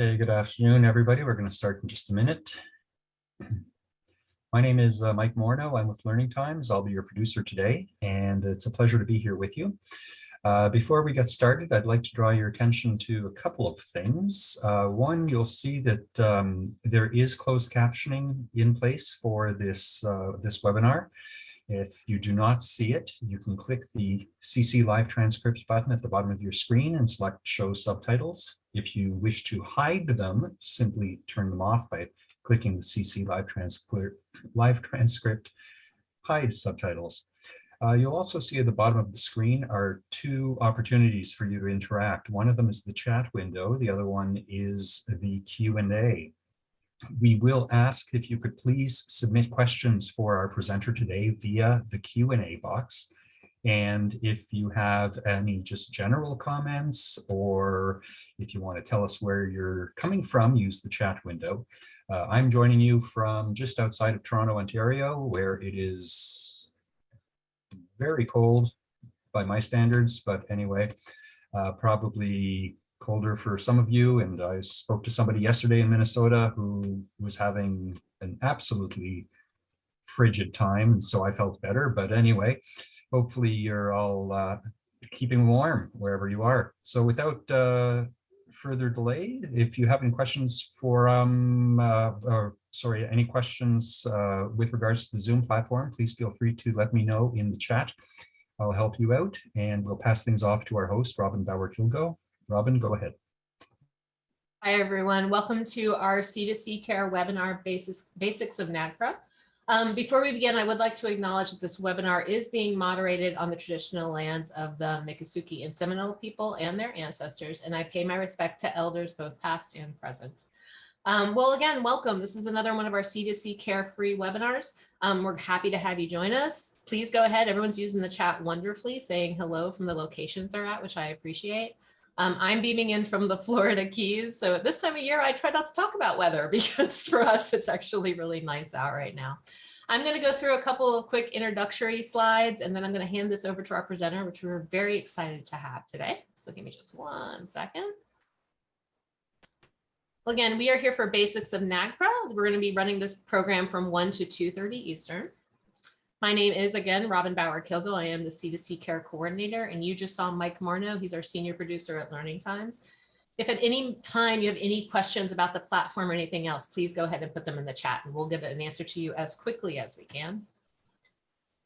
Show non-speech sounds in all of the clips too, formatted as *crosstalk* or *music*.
Hey, good afternoon, everybody. We're going to start in just a minute. My name is uh, Mike Morneau. I'm with Learning Times. I'll be your producer today, and it's a pleasure to be here with you. Uh, before we get started, I'd like to draw your attention to a couple of things. Uh, one, you'll see that um, there is closed captioning in place for this, uh, this webinar. If you do not see it, you can click the CC Live Transcripts button at the bottom of your screen and select Show Subtitles. If you wish to hide them, simply turn them off by clicking the CC Live Transcript, Live Transcript Hide Subtitles. Uh, you'll also see at the bottom of the screen are two opportunities for you to interact. One of them is the chat window. The other one is the Q&A we will ask if you could please submit questions for our presenter today via the Q&A box. And if you have any just general comments or if you want to tell us where you're coming from, use the chat window. Uh, I'm joining you from just outside of Toronto, Ontario, where it is very cold by my standards, but anyway, uh, probably colder for some of you. And I spoke to somebody yesterday in Minnesota who was having an absolutely frigid time. And so I felt better. But anyway, hopefully you're all uh, keeping warm wherever you are. So without uh, further delay, if you have any questions for, um, uh, or sorry, any questions uh, with regards to the Zoom platform, please feel free to let me know in the chat. I'll help you out and we'll pass things off to our host, Robin Bauer-Kilgo, Robin, go ahead. Hi, everyone. Welcome to our C2C Care webinar, Basics, Basics of NAGPRA. Um, before we begin, I would like to acknowledge that this webinar is being moderated on the traditional lands of the Miccosukee and Seminole people and their ancestors, and I pay my respect to elders both past and present. Um, well, again, welcome. This is another one of our C2C Carefree webinars. Um, we're happy to have you join us. Please go ahead. Everyone's using the chat wonderfully, saying hello from the locations they're at, which I appreciate. Um, I'm beaming in from the Florida Keys. So at this time of year, I try not to talk about weather *laughs* because for us, it's actually really nice out right now. I'm going to go through a couple of quick introductory slides, and then I'm going to hand this over to our presenter, which we're very excited to have today. So give me just one second. Well, again, we are here for Basics of NAGPRA. We're going to be running this program from 1 to 2.30 Eastern. My name is again Robin Bauer Kilgo. I am the C2C Care Coordinator, and you just saw Mike Morneau. He's our senior producer at Learning Times. If at any time you have any questions about the platform or anything else, please go ahead and put them in the chat and we'll give an answer to you as quickly as we can.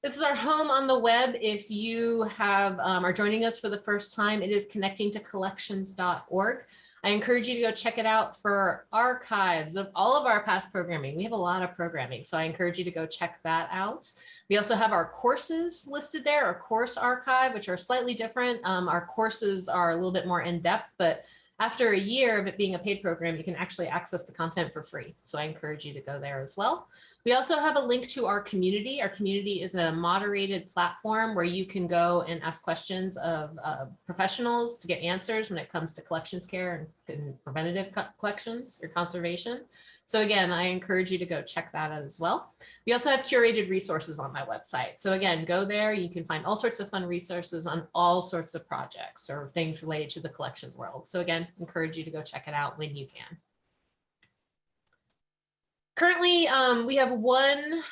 This is our home on the web. If you have um, are joining us for the first time, it is connecting to collections.org. I encourage you to go check it out for archives of all of our past programming. We have a lot of programming, so I encourage you to go check that out. We also have our courses listed there, our course archive, which are slightly different. Um, our courses are a little bit more in depth, but after a year of it being a paid program, you can actually access the content for free. So I encourage you to go there as well. We also have a link to our community. Our community is a moderated platform where you can go and ask questions of uh, professionals to get answers when it comes to collections care and, and preventative collections or conservation. So again, I encourage you to go check that out as well. We also have curated resources on my website. So again, go there. You can find all sorts of fun resources on all sorts of projects or things related to the collections world. So again, encourage you to go check it out when you can. Currently, um, we have one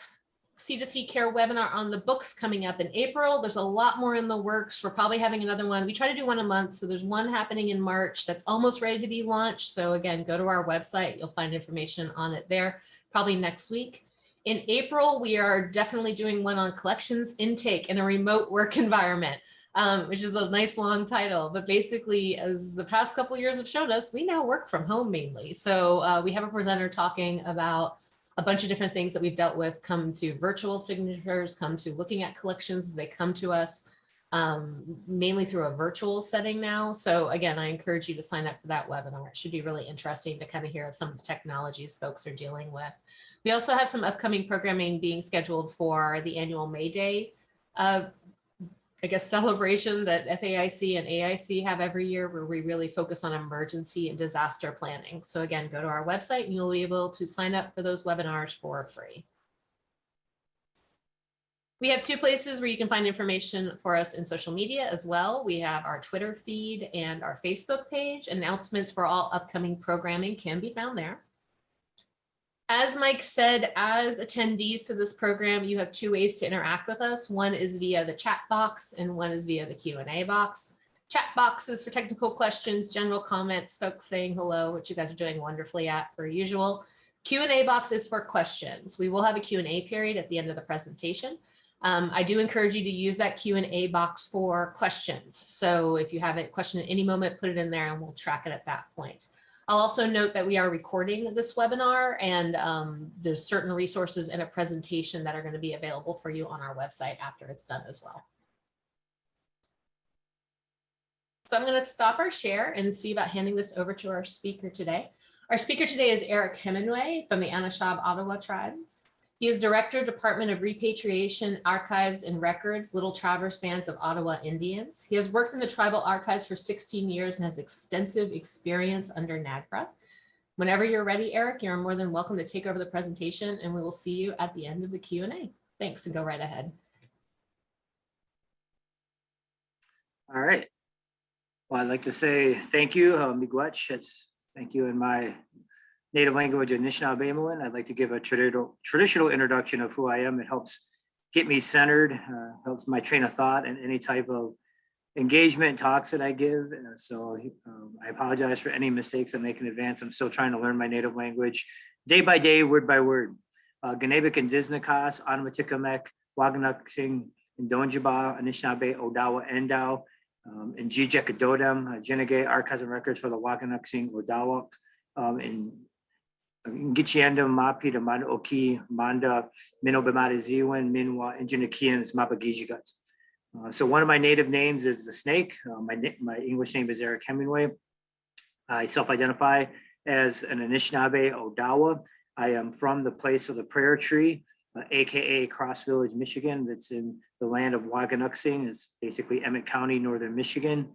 C2C Care webinar on the books coming up in April. There's a lot more in the works. We're probably having another one. We try to do one a month. So there's one happening in March that's almost ready to be launched. So again, go to our website. You'll find information on it there probably next week. In April, we are definitely doing one on collections intake in a remote work *laughs* environment. Um, which is a nice long title. But basically, as the past couple years have shown us, we now work from home mainly. So uh, we have a presenter talking about a bunch of different things that we've dealt with come to virtual signatures, come to looking at collections they come to us, um, mainly through a virtual setting now. So again, I encourage you to sign up for that webinar. It should be really interesting to kind of hear of some of the technologies folks are dealing with. We also have some upcoming programming being scheduled for the annual May Day uh, I guess, celebration that FAIC and AIC have every year where we really focus on emergency and disaster planning. So again, go to our website and you'll be able to sign up for those webinars for free. We have two places where you can find information for us in social media as well. We have our Twitter feed and our Facebook page. Announcements for all upcoming programming can be found there. As Mike said, as attendees to this program, you have two ways to interact with us. One is via the chat box and one is via the Q and A box. Chat boxes for technical questions, general comments, folks saying hello, which you guys are doing wonderfully at per usual. Q and A box is for questions. We will have a Q&A period at the end of the presentation. Um, I do encourage you to use that Q and A box for questions. So if you have a question at any moment, put it in there and we'll track it at that point. I'll also note that we are recording this webinar and um, there's certain resources and a presentation that are going to be available for you on our website after it's done as well. So I'm going to stop our share and see about handing this over to our speaker today. Our speaker today is Eric Hemingway from the Anishab Ottawa tribes. He is Director, Department of Repatriation, Archives and Records, Little Traverse Bands of Ottawa Indians. He has worked in the tribal archives for 16 years and has extensive experience under NAGPRA. Whenever you're ready, Eric, you're more than welcome to take over the presentation and we will see you at the end of the Q&A. Thanks and go right ahead. All right. Well, I'd like to say thank you, uh, Miigwech. It's thank you in my native language, Anishinaabe. I'd like to give a traditional traditional introduction of who I am. It helps get me centered, uh, helps my train of thought and any type of engagement talks that I give. Uh, so um, I apologize for any mistakes I make in advance. I'm still trying to learn my native language day by day, word by word. Uh, Ganabik and Disnakas, Anwatikamek, Waganuksing, and Donjaba, Anishinaabe, Odawa, Endau, um, and Jijekadodem, uh, Archives and Records for the Waganuksing, Odawak, um, and Gichianda, Mapi, the Oki, Manda, Ziwan, Minwa, and Jinikians, Mapagijigat. Uh, so one of my native names is the snake. Uh, my, my English name is Eric Hemingway. I self-identify as an Anishinaabe Odawa. I am from the place of the prayer tree, uh, AKA Cross Village, Michigan. That's in the land of Waganuxing. It's basically Emmet County, Northern Michigan.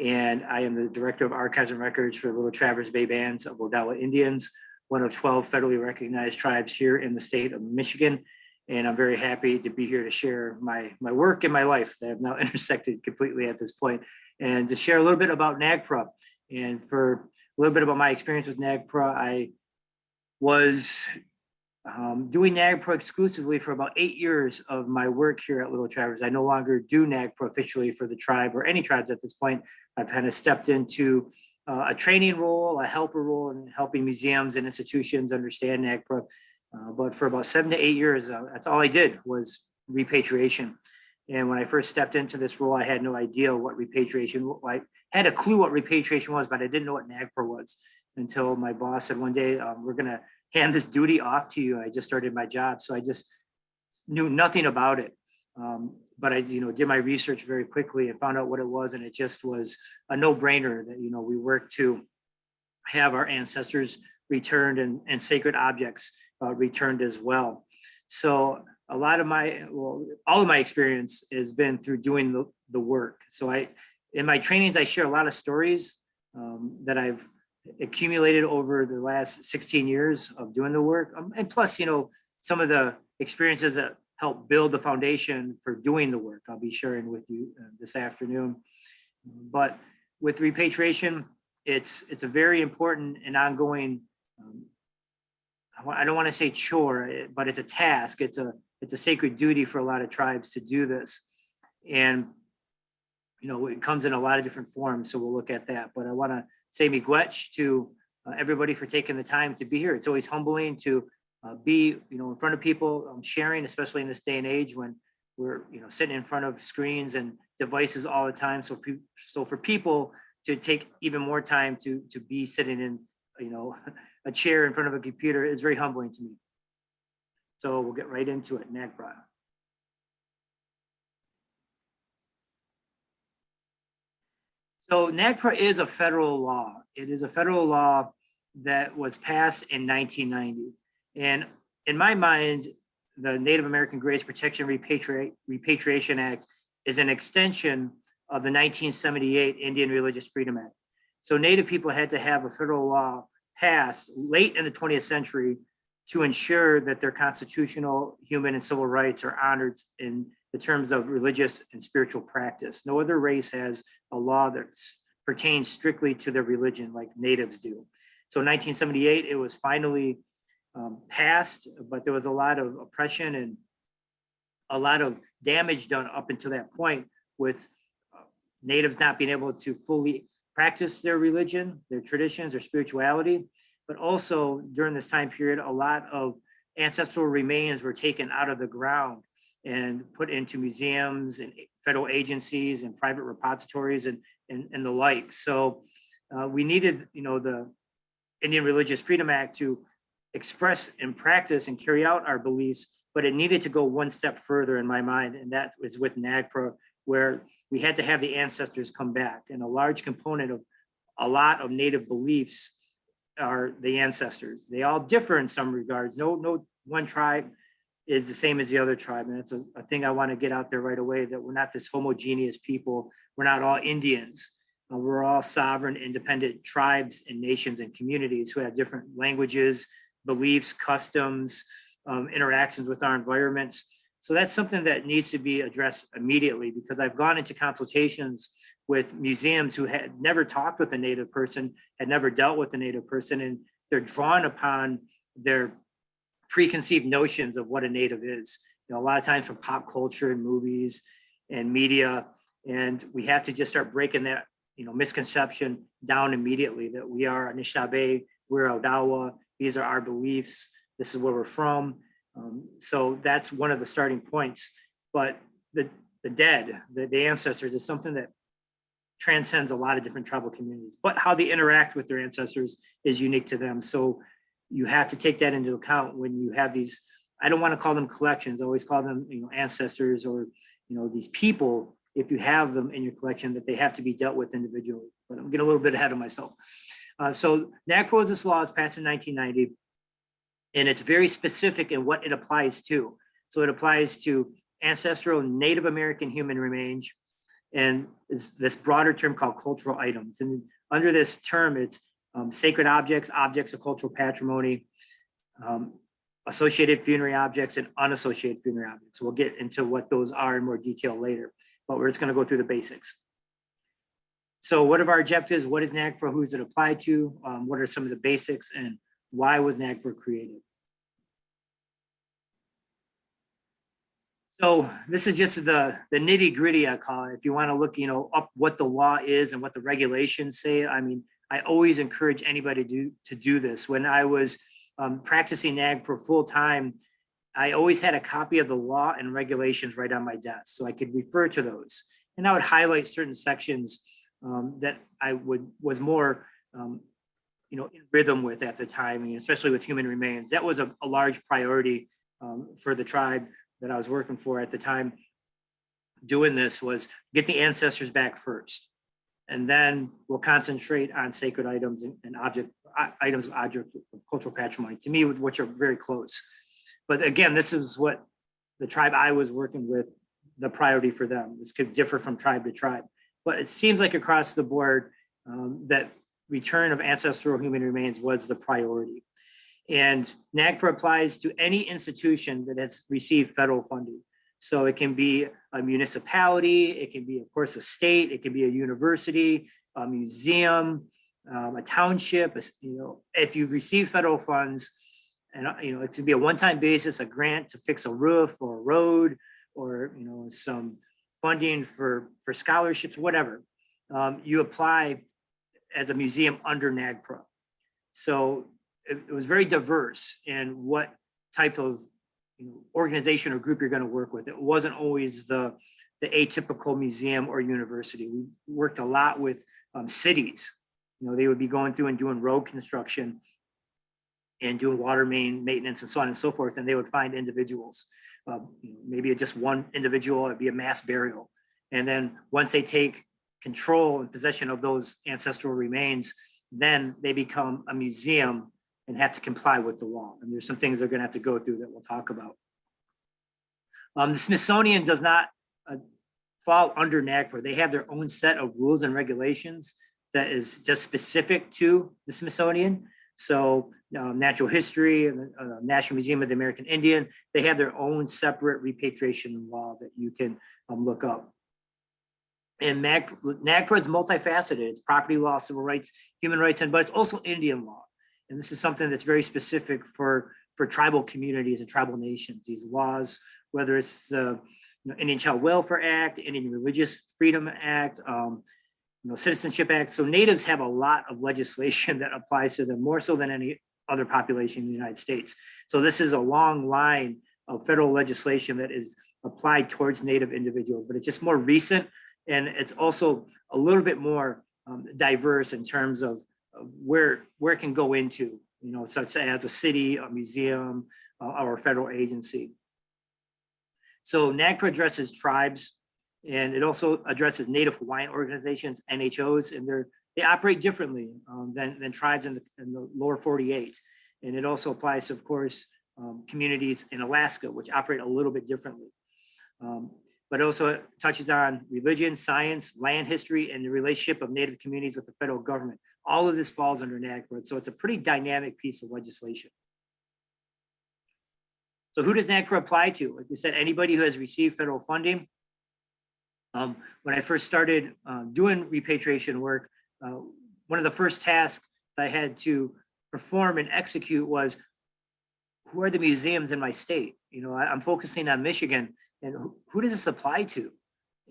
And I am the Director of Archives and Records for the Little Traverse Bay Bands of Odawa Indians, one of 12 federally recognized tribes here in the state of Michigan. And I'm very happy to be here to share my, my work and my life that have now *laughs* intersected completely at this point, and to share a little bit about NAGPRA. And for a little bit about my experience with NAGPRA, I was um, doing NAGPRA exclusively for about eight years of my work here at Little Traverse. I no longer do NAGPRA officially for the tribe or any tribes at this point. I've kind of stepped into uh, a training role, a helper role, in helping museums and institutions understand NAGPRA. Uh, but for about seven to eight years, uh, that's all I did was repatriation. And when I first stepped into this role, I had no idea what repatriation, I had a clue what repatriation was, but I didn't know what NAGPRA was until my boss said one day, um, we're gonna hand this duty off to you. I just started my job. So I just knew nothing about it. Um, but I, you know, did my research very quickly and found out what it was. And it just was a no brainer that, you know, we work to have our ancestors returned and, and sacred objects uh, returned as well. So a lot of my, well, all of my experience has been through doing the, the work. So I, in my trainings, I share a lot of stories um, that I've accumulated over the last 16 years of doing the work. Um, and plus, you know, some of the experiences that help build the foundation for doing the work I'll be sharing with you uh, this afternoon. But with repatriation, it's it's a very important and ongoing, um, I don't want to say chore, eh, but it's a task. It's a it's a sacred duty for a lot of tribes to do this. And, you know, it comes in a lot of different forms. So we'll look at that. But I want to say miigwech to uh, everybody for taking the time to be here. It's always humbling to uh, be, you know, in front of people, um, sharing, especially in this day and age when we're, you know, sitting in front of screens and devices all the time. So, for, so for people to take even more time to to be sitting in, you know, *laughs* a chair in front of a computer is very humbling to me. So we'll get right into it. NAGPRA. So NAGPRA is a federal law. It is a federal law that was passed in 1990. And in my mind, the Native American Graves Protection Repatri Repatriation Act is an extension of the 1978 Indian Religious Freedom Act. So Native people had to have a federal law passed late in the 20th century to ensure that their constitutional, human and civil rights are honored in the terms of religious and spiritual practice. No other race has a law that pertains strictly to their religion like natives do. So in 1978, it was finally um, passed, but there was a lot of oppression and a lot of damage done up until that point with uh, natives not being able to fully practice their religion, their traditions, their spirituality. But also during this time period, a lot of ancestral remains were taken out of the ground and put into museums and federal agencies and private repositories and, and, and the like. So uh, we needed, you know, the Indian Religious Freedom Act to express and practice and carry out our beliefs, but it needed to go one step further in my mind, and that was with NAGPRA, where we had to have the ancestors come back. And a large component of a lot of native beliefs are the ancestors. They all differ in some regards. No, no one tribe is the same as the other tribe. And that's a, a thing I want to get out there right away, that we're not this homogeneous people. We're not all Indians. Uh, we're all sovereign, independent tribes and nations and communities who have different languages, beliefs, customs, um, interactions with our environments. So that's something that needs to be addressed immediately because I've gone into consultations with museums who had never talked with a native person, had never dealt with a native person, and they're drawn upon their preconceived notions of what a native is. You know, a lot of times from pop culture and movies and media, and we have to just start breaking that, you know, misconception down immediately that we are Anishinaabe, we're Odawa, these are our beliefs, this is where we're from. Um, so that's one of the starting points. But the, the dead, the, the ancestors is something that transcends a lot of different tribal communities, but how they interact with their ancestors is unique to them. So you have to take that into account when you have these, I don't want to call them collections, I always call them, you know, ancestors or, you know, these people, if you have them in your collection, that they have to be dealt with individually. But I'm getting a little bit ahead of myself. Uh, so NAGPRA is this law, it's passed in 1990, and it's very specific in what it applies to. So it applies to ancestral Native American human remains, and it's this broader term called cultural items. And under this term, it's um, sacred objects, objects of cultural patrimony, um, associated funerary objects, and unassociated funerary objects. We'll get into what those are in more detail later, but we're just going to go through the basics. So what are our objectives? What is NAGPRA? Who does it apply to? Um, what are some of the basics and why was NAGPRA created? So this is just the, the nitty gritty, I call it. If you want to look, you know, up what the law is and what the regulations say, I mean, I always encourage anybody to do, to do this. When I was um, practicing NAGPRA full time, I always had a copy of the law and regulations right on my desk, so I could refer to those. And I would highlight certain sections um, that I would was more, um, you know, in rhythm with at the time, and especially with human remains. That was a, a large priority um, for the tribe that I was working for at the time. Doing this was get the ancestors back first and then we'll concentrate on sacred items and, and object items of object of cultural patrimony to me which are very close but again this is what the tribe i was working with the priority for them this could differ from tribe to tribe but it seems like across the board um, that return of ancestral human remains was the priority. And NAGPRA applies to any institution that has received federal funding. So it can be a municipality, it can be, of course, a state, it can be a university, a museum, um, a township, you know, if you've received federal funds, and uh, you know, it could be a one-time basis, a grant to fix a roof or a road, or you know, some funding for for scholarships, whatever. Um, you apply as a museum under NAGPRA. So it, it was very diverse in what type of you know, organization or group you're going to work with. It wasn't always the, the atypical museum or university. We worked a lot with um, cities. You know, they would be going through and doing road construction and doing water main maintenance and so on and so forth. And they would find individuals, know, maybe just one individual, it'd be a mass burial. And then once they take control and possession of those ancestral remains, then they become a museum and have to comply with the law. And there's some things they're gonna have to go through that we'll talk about. Um, the Smithsonian does not uh, fall under NAGPRA. They have their own set of rules and regulations that is just specific to the Smithsonian. So um, Natural History, and uh, National Museum of the American Indian, they have their own separate repatriation law that you can um, look up. And NAG- NAGPRA is multifaceted. It's property law, civil rights, human rights, and but it's also Indian law. And this is something that's very specific for, for tribal communities and tribal nations. These laws, whether it's uh, you know, Indian Child Welfare Act, Indian Religious Freedom Act, um, you know, Citizenship Act. So natives have a lot of legislation *laughs* that applies to them more so than any other population in the United States. So this is a long line of federal legislation that is applied towards native individuals, but it's just more recent. And it's also a little bit more um, diverse in terms of, of where, where it can go into, you know, such as a city, a museum, uh, or a federal agency. So NAGPRA addresses tribes and it also addresses Native Hawaiian organizations, NHOs, and they're, they operate differently um, than, than tribes in the, in the lower 48. And it also applies to, of course, um, communities in Alaska, which operate a little bit differently. Um, but also it touches on religion, science, land history, and the relationship of Native communities with the federal government. All of this falls under NAGPRA, so it's a pretty dynamic piece of legislation. So who does NAGPRA apply to? Like we said, anybody who has received federal funding. Um, when I first started uh, doing repatriation work, uh, one of the first tasks I had to perform and execute was who are the museums in my state? You know, I, am focusing on Michigan and who, who does this apply to?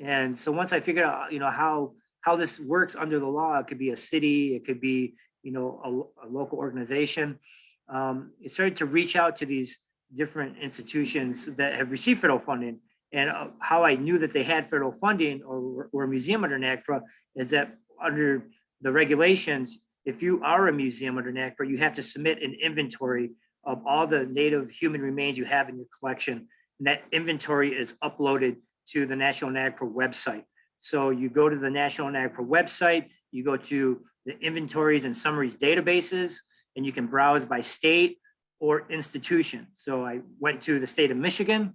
And so once I figured out, you know, how how this works under the law, it could be a city, it could be, you know, a, a local organization. Um, it started to reach out to these different institutions that have received federal funding. And uh, how I knew that they had federal funding or were a museum under NAGPRA is that under the regulations, if you are a museum under NAGPRA, you have to submit an inventory of all the native human remains you have in your collection. And that inventory is uploaded to the National NAGPRA website. So you go to the National NAGPRA website, you go to the inventories and summaries databases, and you can browse by state or institution. So I went to the state of Michigan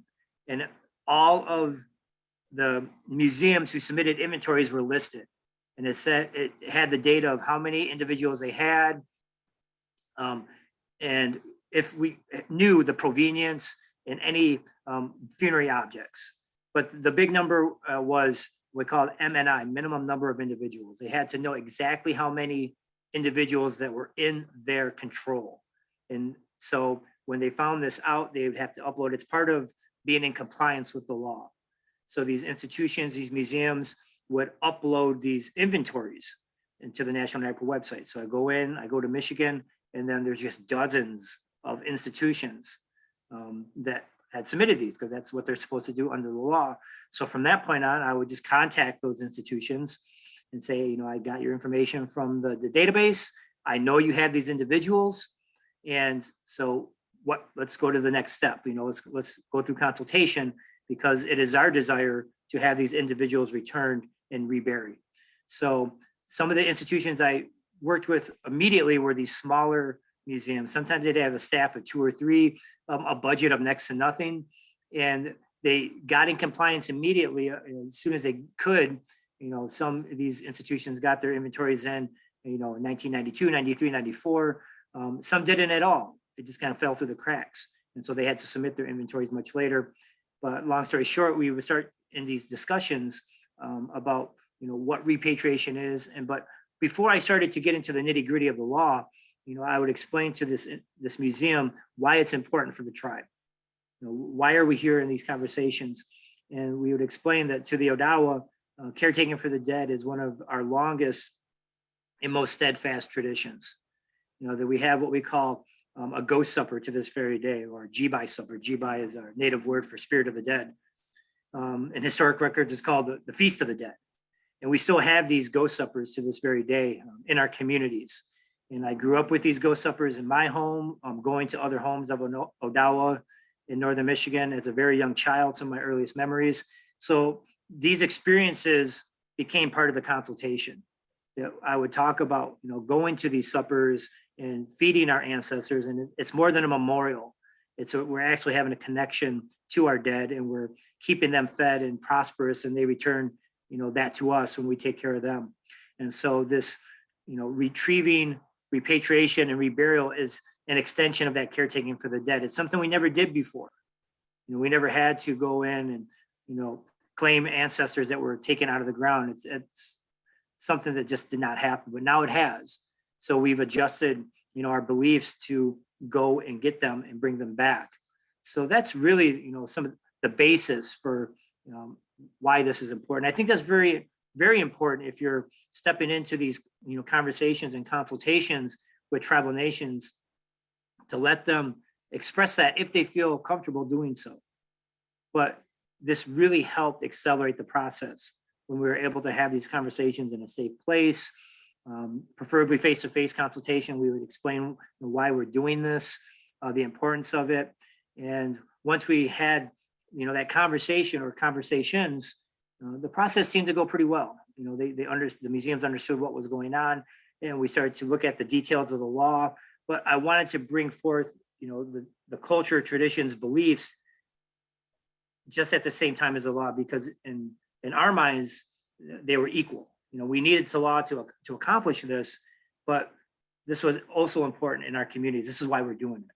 and all of the museums who submitted inventories were listed. And it said, it had the data of how many individuals they had. Um, and if we knew the provenience and any um, funerary objects. But the big number uh, was we call it MNI, minimum number of individuals. They had to know exactly how many individuals that were in their control. And so when they found this out, they would have to upload. It's part of being in compliance with the law. So these institutions, these museums would upload these inventories into the National NAGPRA website. So I go in, I go to Michigan, and then there's just dozens of institutions um, that had submitted these because that's what they're supposed to do under the law. So from that point on, I would just contact those institutions and say, you know, I got your information from the, the database. I know you have these individuals. And so what, let's go to the next step, you know, let's, let's go through consultation because it is our desire to have these individuals returned and reburied. So some of the institutions I worked with immediately were these smaller museums. Sometimes they'd have a staff of two or three, um, a budget of next to nothing. And they got in compliance immediately uh, as soon as they could. You know, some of these institutions got their inventories in, you know, 1992, 93, 94. Um, some didn't at all. It just kind of fell through the cracks. And so they had to submit their inventories much later. But long story short, we would start in these discussions um, about, you know, what repatriation is. And but before I started to get into the nitty gritty of the law, you know, I would explain to this, this museum why it's important for the tribe. You know, why are we here in these conversations? And we would explain that to the Odawa, uh, caretaking for the dead is one of our longest and most steadfast traditions. You know, that we have what we call um, a ghost supper to this very day, or Jibai supper. Jibai is our native word for spirit of the dead. Um, in historic records, it's called the, the Feast of the Dead. And we still have these ghost suppers to this very day um, in our communities. And I grew up with these ghost suppers in my home, um, going to other homes of Odawa in Northern Michigan as a very young child, some of my earliest memories. So these experiences became part of the consultation. That I would talk about, you know, going to these suppers and feeding our ancestors. And it's more than a memorial. It's a, we're actually having a connection to our dead and we're keeping them fed and prosperous and they return, you know, that to us when we take care of them. And so this, you know, retrieving repatriation and reburial is an extension of that caretaking for the dead. It's something we never did before. You know, we never had to go in and, you know, claim ancestors that were taken out of the ground. It's, it's something that just did not happen, but now it has. So we've adjusted, you know, our beliefs to go and get them and bring them back. So that's really, you know, some of the basis for um, why this is important. I think that's very, very important if you're stepping into these, you know, conversations and consultations with tribal nations to let them express that if they feel comfortable doing so. But this really helped accelerate the process when we were able to have these conversations in a safe place, um, preferably face-to-face consultation. We would explain why we're doing this, uh, the importance of it. And once we had, you know, that conversation or conversations, uh, the process seemed to go pretty well. You know, they, they under, the museums understood what was going on and we started to look at the details of the law. But I wanted to bring forth, you know, the, the culture, traditions, beliefs just at the same time as the law, because in, in our minds, they were equal. You know, we needed the law to, to accomplish this, but this was also important in our communities. This is why we're doing it.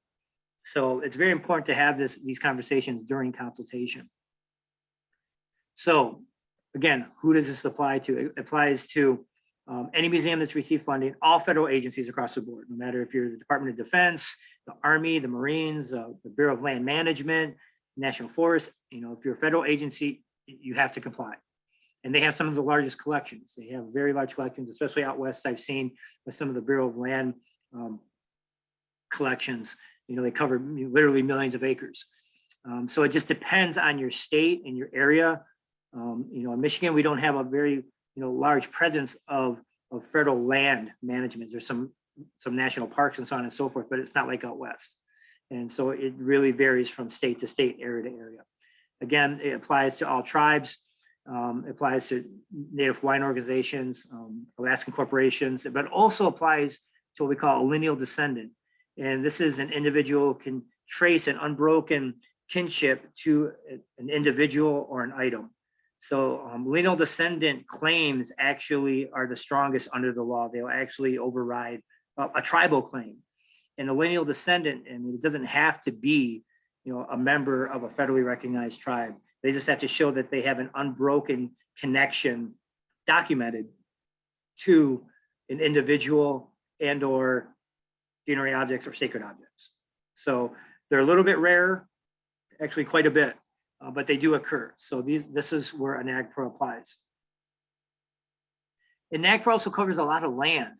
So it's very important to have this, these conversations during consultation. So again, who does this apply to? It applies to um, any museum that's received funding, all federal agencies across the board, no matter if you're the Department of Defense, the Army, the Marines, uh, the Bureau of Land Management, National Forest, you know, if you're a federal agency, you have to comply. And they have some of the largest collections. They have very large collections, especially out west. I've seen with some of the Bureau of Land um, collections, you know, they cover literally millions of acres. Um, so it just depends on your state and your area. Um, you know, in Michigan, we don't have a very, you know, large presence of, of federal land management. There's some, some national parks and so on and so forth, but it's not like out west. And so it really varies from state to state, area to area. Again, it applies to all tribes. Um, applies to Native Hawaiian organizations, um, Alaskan corporations, but also applies to what we call a lineal descendant. And this is an individual can trace an unbroken kinship to an individual or an item. So um, lineal descendant claims actually are the strongest under the law. They'll actually override uh, a tribal claim. And a lineal descendant, I mean, it doesn't have to be, you know, a member of a federally recognized tribe. They just have to show that they have an unbroken connection documented to an individual and or funerary objects or sacred objects. So they're a little bit rare, actually quite a bit, uh, but they do occur. So these, this is where a NAGPRA applies. And NAGPRA also covers a lot of land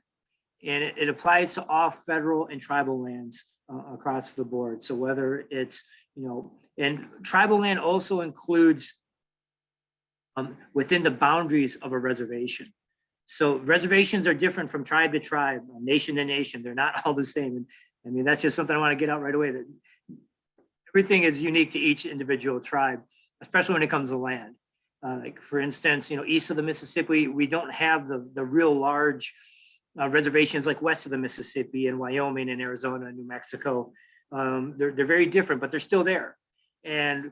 and it, it applies to all federal and tribal lands uh, across the board. So whether it's, you know, and tribal land also includes um, within the boundaries of a reservation. So reservations are different from tribe to tribe, nation to nation. They're not *laughs* all the same. And I mean, that's just something I want to get out right away that everything is unique to each individual tribe, especially when it comes to land. Uh, like for instance, you know, east of the Mississippi, we don't have the, the real large uh, reservations like west of the Mississippi and Wyoming and Arizona and New Mexico. Um, they're, they're very different, but they're still there. And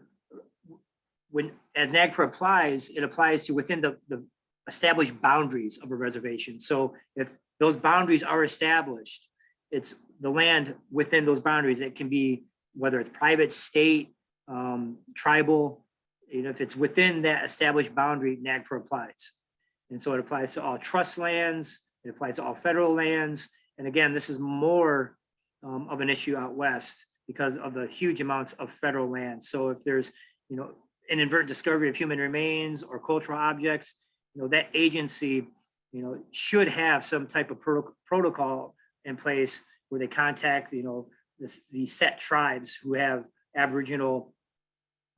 when, as NAGPRA applies, it applies to within the, the established boundaries of a reservation. So if those boundaries are established, it's the land within those boundaries. It can be whether it's private, state, um, tribal, you know, if it's within that established boundary, NAGPRA applies. And so it applies to all trust lands, it applies to all federal lands. And again, this is more um, of an issue out west because of the huge amounts of federal land. So if there's, you know, an inadvertent discovery of human remains or cultural objects, you know, that agency, you know, should have some type of pro protocol in place where they contact, you know, this, these set tribes who have Aboriginal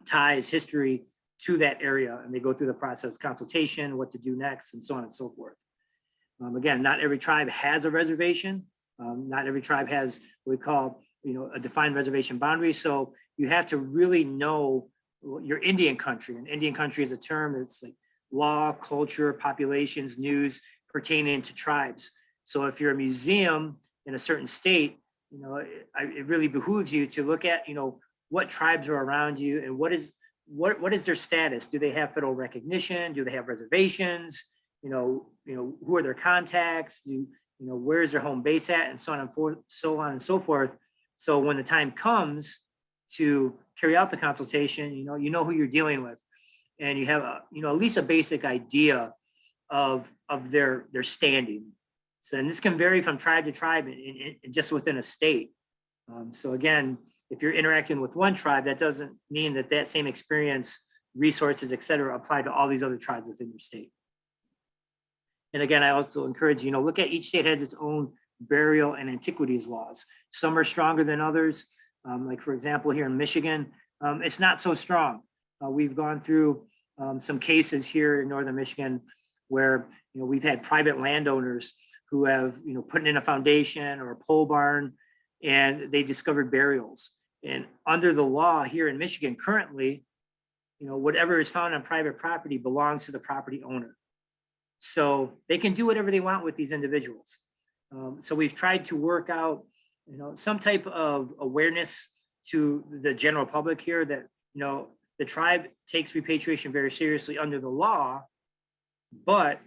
ties, history to that area, and they go through the process of consultation, what to do next, and so on and so forth. Um, again, not every tribe has a reservation. Um, not every tribe has what we call, you know, a defined reservation boundary. So you have to really know your Indian country. And Indian country is a term that's like law, culture, populations, news pertaining to tribes. So if you're a museum in a certain state, you know, it, it really behooves you to look at, you know, what tribes are around you and what is what what is their status? Do they have federal recognition? Do they have reservations? you know, you know, who are their contacts, do, you know, where is their home base at, and so on and forth, so on and so forth. So when the time comes to carry out the consultation, you know, you know who you're dealing with. And you have a, you know, at least a basic idea of, of their, their standing. So, and this can vary from tribe to tribe and, and- and just within a state. Um, so again, if you're interacting with one tribe, that doesn't mean that that same experience, resources, et cetera, apply to all these other tribes within your state. And again, I also encourage, you know, look at each state has its own burial and antiquities laws. Some are stronger than others. Um, like for example, here in Michigan, um, it's not so strong. Uh, we've gone through um, some cases here in northern Michigan where you know we've had private landowners who have you know put in a foundation or a pole barn and they discovered burials. And under the law here in Michigan currently, you know, whatever is found on private property belongs to the property owner. So they can do whatever they want with these individuals. Um, so we've tried to work out, you know, some type of awareness to the general public here that, you know, the tribe takes repatriation very seriously under the law. But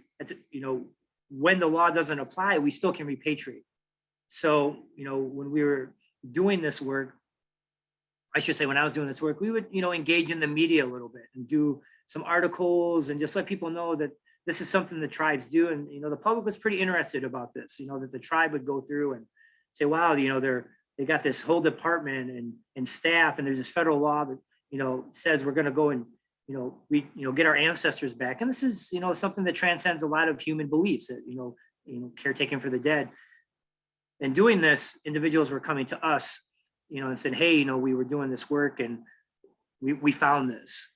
you know, when the law doesn't apply, we still can repatriate. So, you know, when we were doing this work, I should say, when I was doing this work, we would, you know, engage in the media a little bit and do some articles and just let people know that this is something the tribes do. And, you know, the public was pretty interested about this, you know, that the tribe would go through and say, wow, you know, they're, they got this whole department and, and staff, and there's this federal law that, you know, says we're gonna go and, you know, we, you know, get our ancestors back. And this is, you know, something that transcends a lot of human beliefs that, you know, you know, caretaking for the dead. And doing this, individuals were coming to us, you know, and said, hey, you know, we were doing this work and we, we found this.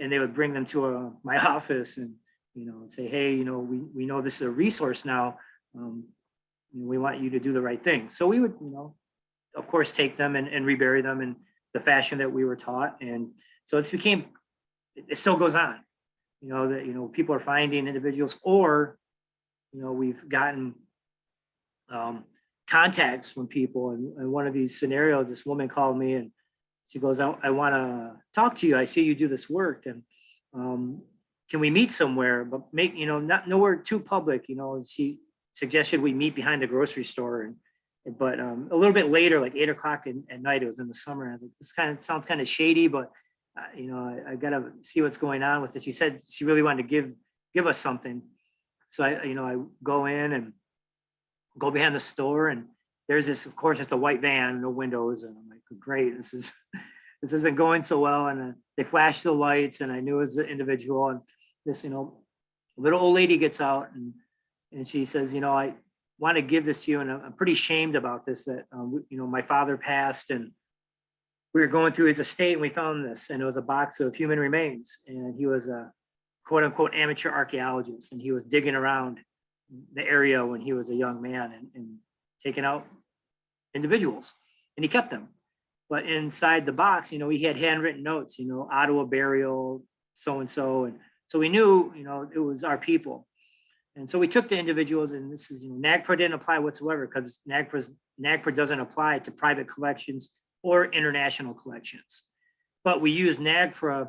And they would bring them to uh, my office and, you know, and say, hey, you know, we, we know this is a resource now. Um, we want you to do the right thing. So we would, you know, of course, take them and, and rebury them in the fashion that we were taught. And so it's became, it it still goes on. You know, that, you know, people are finding individuals or, you know, we've gotten um, contacts from people. And, and one of these scenarios, this woman called me and she goes, I, I want to talk to you. I see you do this work and um, can we meet somewhere, but make, you know, not nowhere too public, you know, she suggested we meet behind the grocery store and, but um, a little bit later, like eight o'clock at, night, it was in the summer. I was like, this kind of sounds kind of shady, but uh, you know, I, I gotta see what's going on with it. She said she really wanted to give, give us something. So I, you know, I go in and go behind the store and there's this, of course, it's a white van, no windows. And I'm like, great, this is, this isn't going so well. And uh, they flashed the lights and I knew it was an individual and this, you know, little old lady gets out and, and she says, you know, I want to give this to you and I'm I'm pretty shamed about this, that, um, you know, my father passed and we were going through his estate and we found this and it was a box of human remains and he was a quote unquote amateur archaeologist and he was digging around the area when he was a young man and, and taking out individuals and he kept them. But inside the box, you know, he had handwritten notes, you know, Ottawa burial, so-and-so. And so we knew, you know, it was our people. And so we took the individuals and this is, you know, NAGPRA didn't apply whatsoever because NAGPRA's, NAGPRA doesn't apply to private collections or international collections. But we use NAGPRA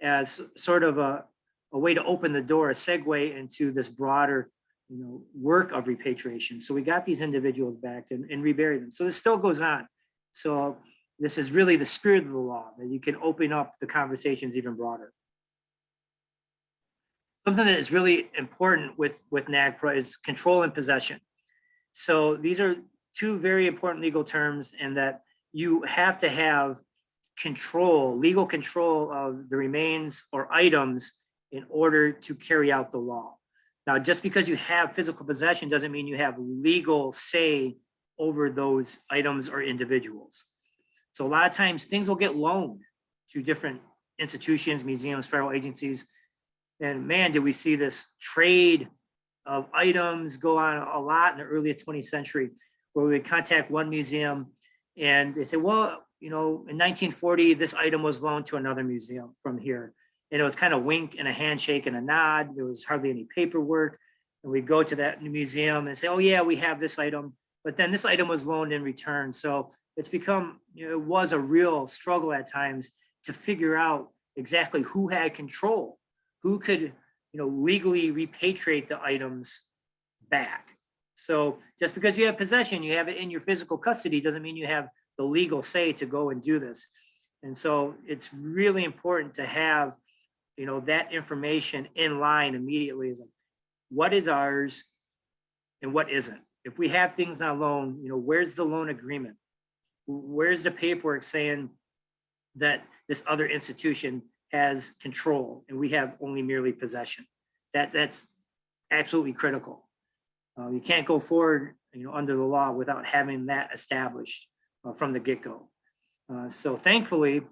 as sort of a, a way to open the door, a segue into this broader, you know, work of repatriation. So we got these individuals back and, and reburied them. So this still goes on. So this is really the spirit of the law, that you can open up the conversations even broader. Something that is really important with, with NAGPRA is control and possession. So these are two very important legal terms and that you have to have control, legal control of the remains or items in order to carry out the law. Now, just because you have physical possession doesn't mean you have legal say over those items or individuals. So a lot of times things will get loaned to different institutions, museums, federal agencies. And man, did we see this trade of items go on a lot in the early 20th century where we would contact one museum and they say, well, you know, in 1940, this item was loaned to another museum from here. And it was kind of wink and a handshake and a nod. There was hardly any paperwork. And we go to that museum and say, oh yeah, we have this item. But then this item was loaned in return. So it's become, you know, it was a real struggle at times to figure out exactly who had control, who could, you know, legally repatriate the items back. So just because you have possession, you have it in your physical custody, doesn't mean you have the legal say to go and do this. And so it's really important to have, you know, that information in line immediately is like, what is ours and what isn't? If we have things on loan, you know, where's the loan agreement? Where's the paperwork saying that this other institution has control and we have only merely possession? That, that's absolutely critical. Uh, you can't go forward, you know, under the law without having that established uh, from the get-go. Uh, so thankfully, you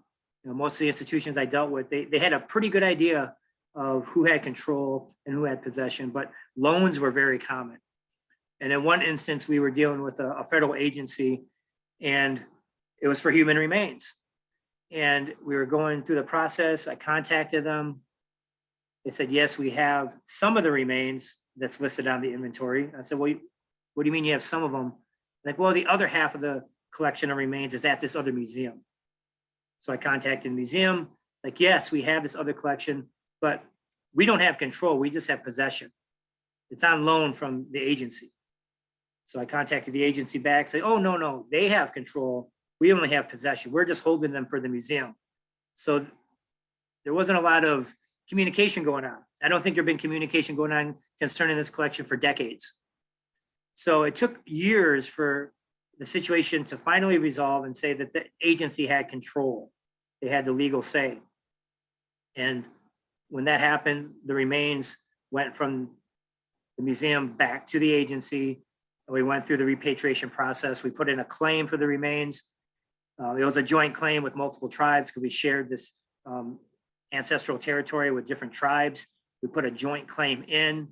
know, most of the institutions I dealt with, they, they had a pretty good idea of who had control and who had possession, but loans were very common. And in one instance, we were dealing with a, a federal agency and it was for human remains. And we were going through the process. I contacted them. They said, yes, we have some of the remains that's listed on the inventory. I said, well, what do you mean you have some of them? Like, well, the other half of the collection of remains is at this other museum. So I contacted the museum, like, yes, we have this other collection, but we don't have control. We just have possession. It's on loan from the agency. So I contacted the agency back, say, oh, no, no, they have control. We only have possession. We're just holding them for the museum. So there wasn't a lot of communication going on. I don't think there'd been communication going on concerning this collection for decades. So it took years for the situation to finally resolve and say that the agency had control. They had the legal say. And when that happened, the remains went from the museum back to the agency. We went through the repatriation process. We put in a claim for the remains. Uh, it was a joint claim with multiple tribes because we shared this um, ancestral territory with different tribes. We put a joint claim in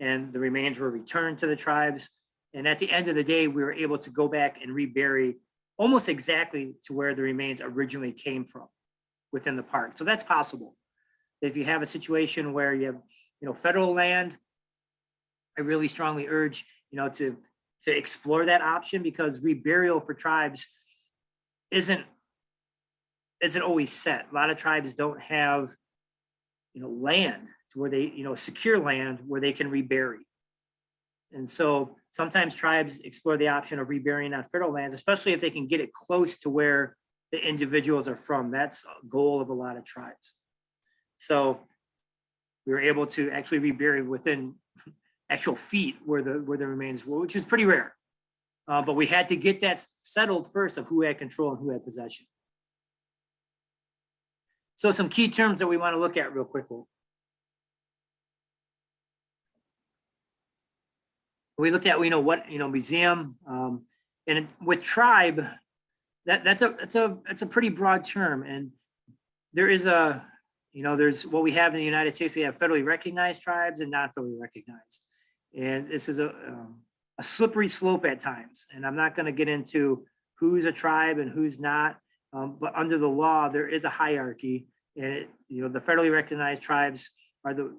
and the remains were returned to the tribes. And at the end of the day, we were able to go back and rebury almost exactly to where the remains originally came from within the park. So that's possible. If you have a situation where you have, you know, federal land, I really strongly urge, you know, to, to explore that option because reburial for tribes isn't, isn't always set. A lot of tribes don't have, you know, land where they, you know, secure land where they can rebury. And so sometimes tribes explore the option of reburying on federal lands, especially if they can get it close to where the individuals are from. That's a goal of a lot of tribes. So we were able to actually rebury within actual feet where the where the remains were, which is pretty rare. Uh, but we had to get that settled first of who had control and who had possession. So some key terms that we want to look at real quick. We looked at, you know, what, you know, museum, um, and with tribe, that, that's a, that's a, that's a pretty broad term. And there is a, you know, there's what we have in the United States, we have federally recognized tribes and non-federally recognized. And this is a, um, a slippery slope at times. And I'm not gonna get into who's a tribe and who's not. Um, but under the law, there is a hierarchy. And it, you know, the federally recognized tribes are the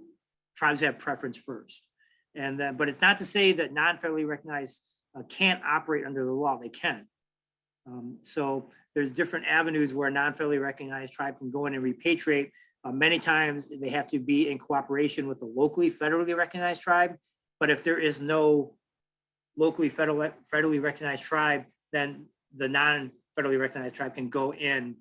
tribes have preference first. And then, but it's not to say that non-federally recognized uh, can't operate under the law, they can. Um, so there's different avenues where a non-federally recognized tribe can go in and repatriate. Uh, many times they have to be in cooperation with the locally federally recognized tribe. But if there is no locally federal, federally recognized tribe, then the non-federally recognized tribe can go in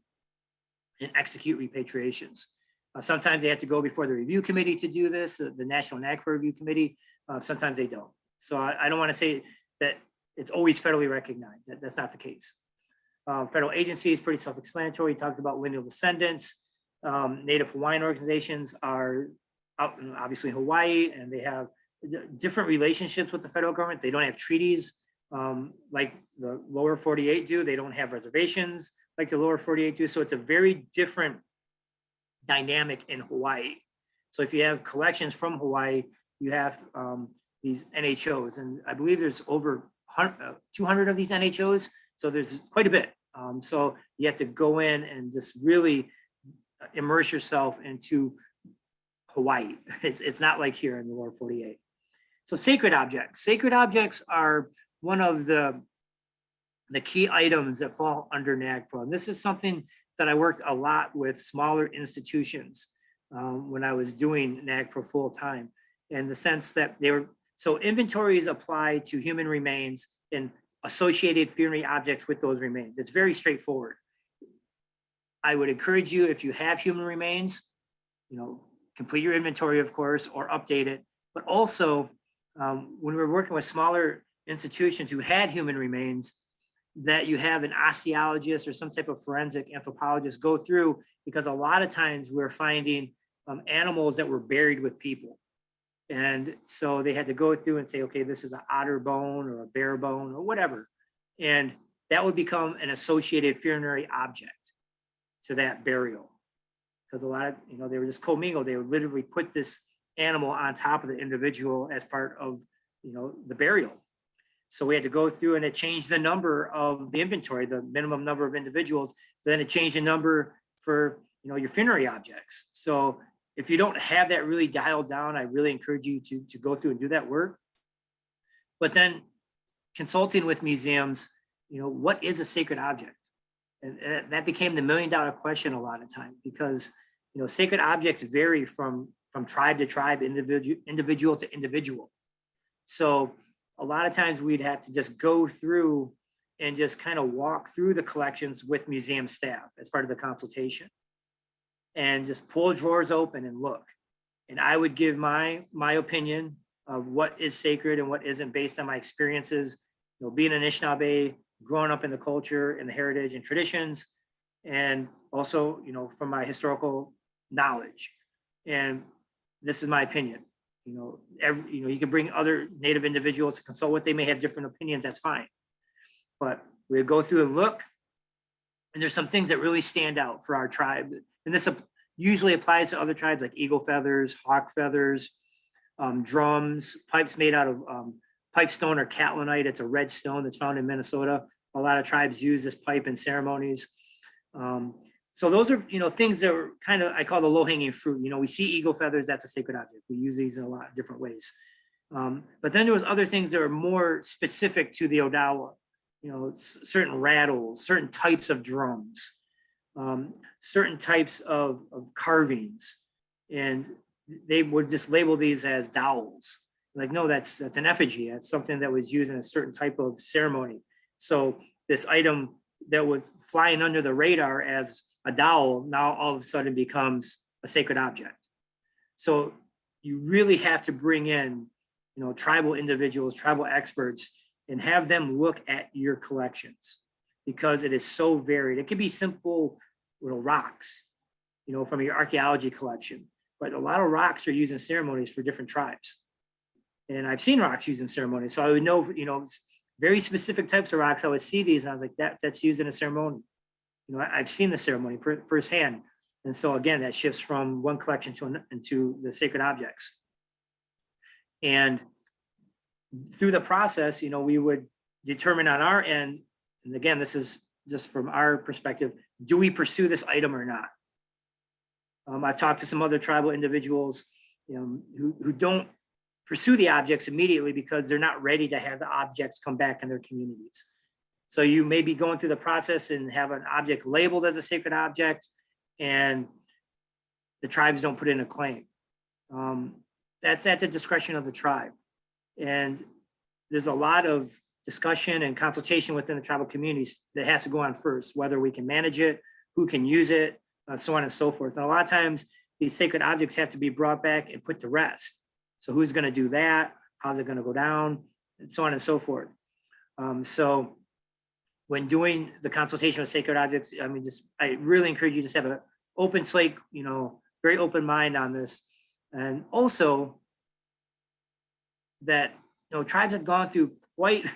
and execute repatriations. Uh, sometimes they have to go before the review committee to do this, uh, the National NAGPRA Review Committee. Uh, sometimes they don't. So I, I don't want to say that it's always federally recognized. That, that's not the case. Uh, federal agency is pretty self-explanatory. Talked about lineal descendants. Um, Native Hawaiian organizations are out in, obviously Hawaii and they have different relationships with the federal government. They don't have treaties um, like the lower 48 do. They don't have reservations like the lower 48 do. So it's a very different dynamic in Hawaii. So if you have collections from Hawaii, you have um, these NHOs, and I believe there's over 100 uh, 200 of these NHOs. So there's quite a bit. Um, so you have to go in and just really immerse yourself into Hawaii. *laughs* It's, it's not like here in the lower 48. So sacred objects. Sacred objects are one of the, the key items that fall under NAGPRA. And this is something that I worked a lot with smaller institutions. um, when I was doing NAGPRA full time. In the sense that they were, so inventories apply to human remains and associated funerary objects with those remains. It's very straightforward. I would encourage you, if you have human remains, you know, complete your inventory, of course, or update it. But also, um, when we're working with smaller institutions who had human remains, that you have an osteologist or some type of forensic anthropologist go through, because a lot of times we're finding um, animals that were buried with people. And so they had to go through and say, okay, this is an otter bone or a bear bone or whatever. And that would become an associated funerary object to that burial. Because a lot of, you know, they were just commingled. They would literally put this animal on top of the individual as part of, you know, the burial. So we had to go through and it changed the number of the inventory, the minimum number of individuals. Then it changed the number for, you know, your funerary objects. So if you don't have that really dialed down, I really encourage you to, to go through and do that work. But then consulting with museums, you know, what is a sacred object? And that became the million dollar question a lot of times because, you know, sacred objects vary from, from tribe to tribe, individual, individual to individual. So a lot of times we'd have to just go through and just kind of walk through the collections with museum staff as part of the consultation. And just pull drawers open and look. And I would give my, my opinion of what is sacred and what isn't based on my experiences, you know, being an Anishinaabe, growing up in the culture and the heritage and traditions, and also, you know, from my historical knowledge. And this is my opinion. You know, every, you know, you can bring other native individuals to consult with, they may have different opinions, that's fine. But we go through and look, and there's some things that really stand out for our tribe. And this usually applies to other tribes like eagle feathers, hawk feathers, um, drums, pipes made out of um, pipestone or catlinite. It's a red stone that's found in Minnesota. A lot of tribes use this pipe in ceremonies. Um, so those are, you know, things that are kind of, I call the low hanging fruit. You know, we see eagle feathers, that's a sacred object. We use these in a lot of different ways. Um, but then there was other things that are more specific to the Odawa. You know, certain rattles, certain types of drums, um, certain types of, of carvings. And they would just label these as dowels. Like, no, that's, that's an effigy. That's something that was used in a certain type of ceremony. So this item that was flying under the radar as a dowel now all of a sudden becomes a sacred object. So you really have to bring in, you know, tribal individuals, tribal experts, and have them look at your collections because it is so varied. It could be simple, little rocks, you know, from your archaeology collection, but a lot of rocks are used in ceremonies for different tribes. And I've seen rocks used in ceremonies, so I would know, you know, very specific types of rocks. I would see these and I was like, that, that's used in a ceremony. You know, I- I've seen the ceremony firsthand. And so again, that shifts from one collection to, an- into the sacred objects. And through the process, you know, we would determine on our end, and again, this is just from our perspective, do we pursue this item or not? Um, I've talked to some other tribal individuals, you know, who, who don't pursue the objects immediately because they're not ready to have the objects come back in their communities. So you may be going through the process and have an object labeled as a sacred object and the tribes don't put in a claim. Um, that's at the discretion of the tribe. And there's a lot of discussion and consultation within the tribal communities that has to go on first, whether we can manage it, who can use it, uh, so on and so forth. And a lot of times these sacred objects have to be brought back and put to rest. So who's gonna do that? How's it gonna go down? And so on and so forth. Um, so when doing the consultation with sacred objects, I mean, just, I really encourage you to have an open slate, you know, very open mind on this. And also that, you know, tribes have gone through quite,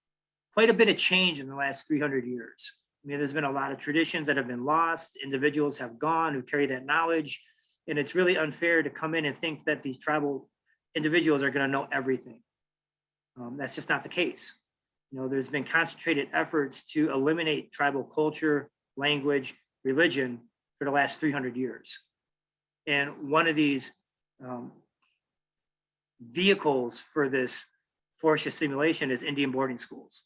*laughs* quite a bit of change in the last 300 years. I mean, there's been a lot of traditions that have been lost. Individuals have gone who carry that knowledge. And it's really unfair to come in and think that these tribal individuals are going to know everything. Um, that's just not the case. You know, there's been concentrated efforts to eliminate tribal culture, language, religion for the last 300 years. And one of these um, vehicles for this forced assimilation is Indian boarding schools.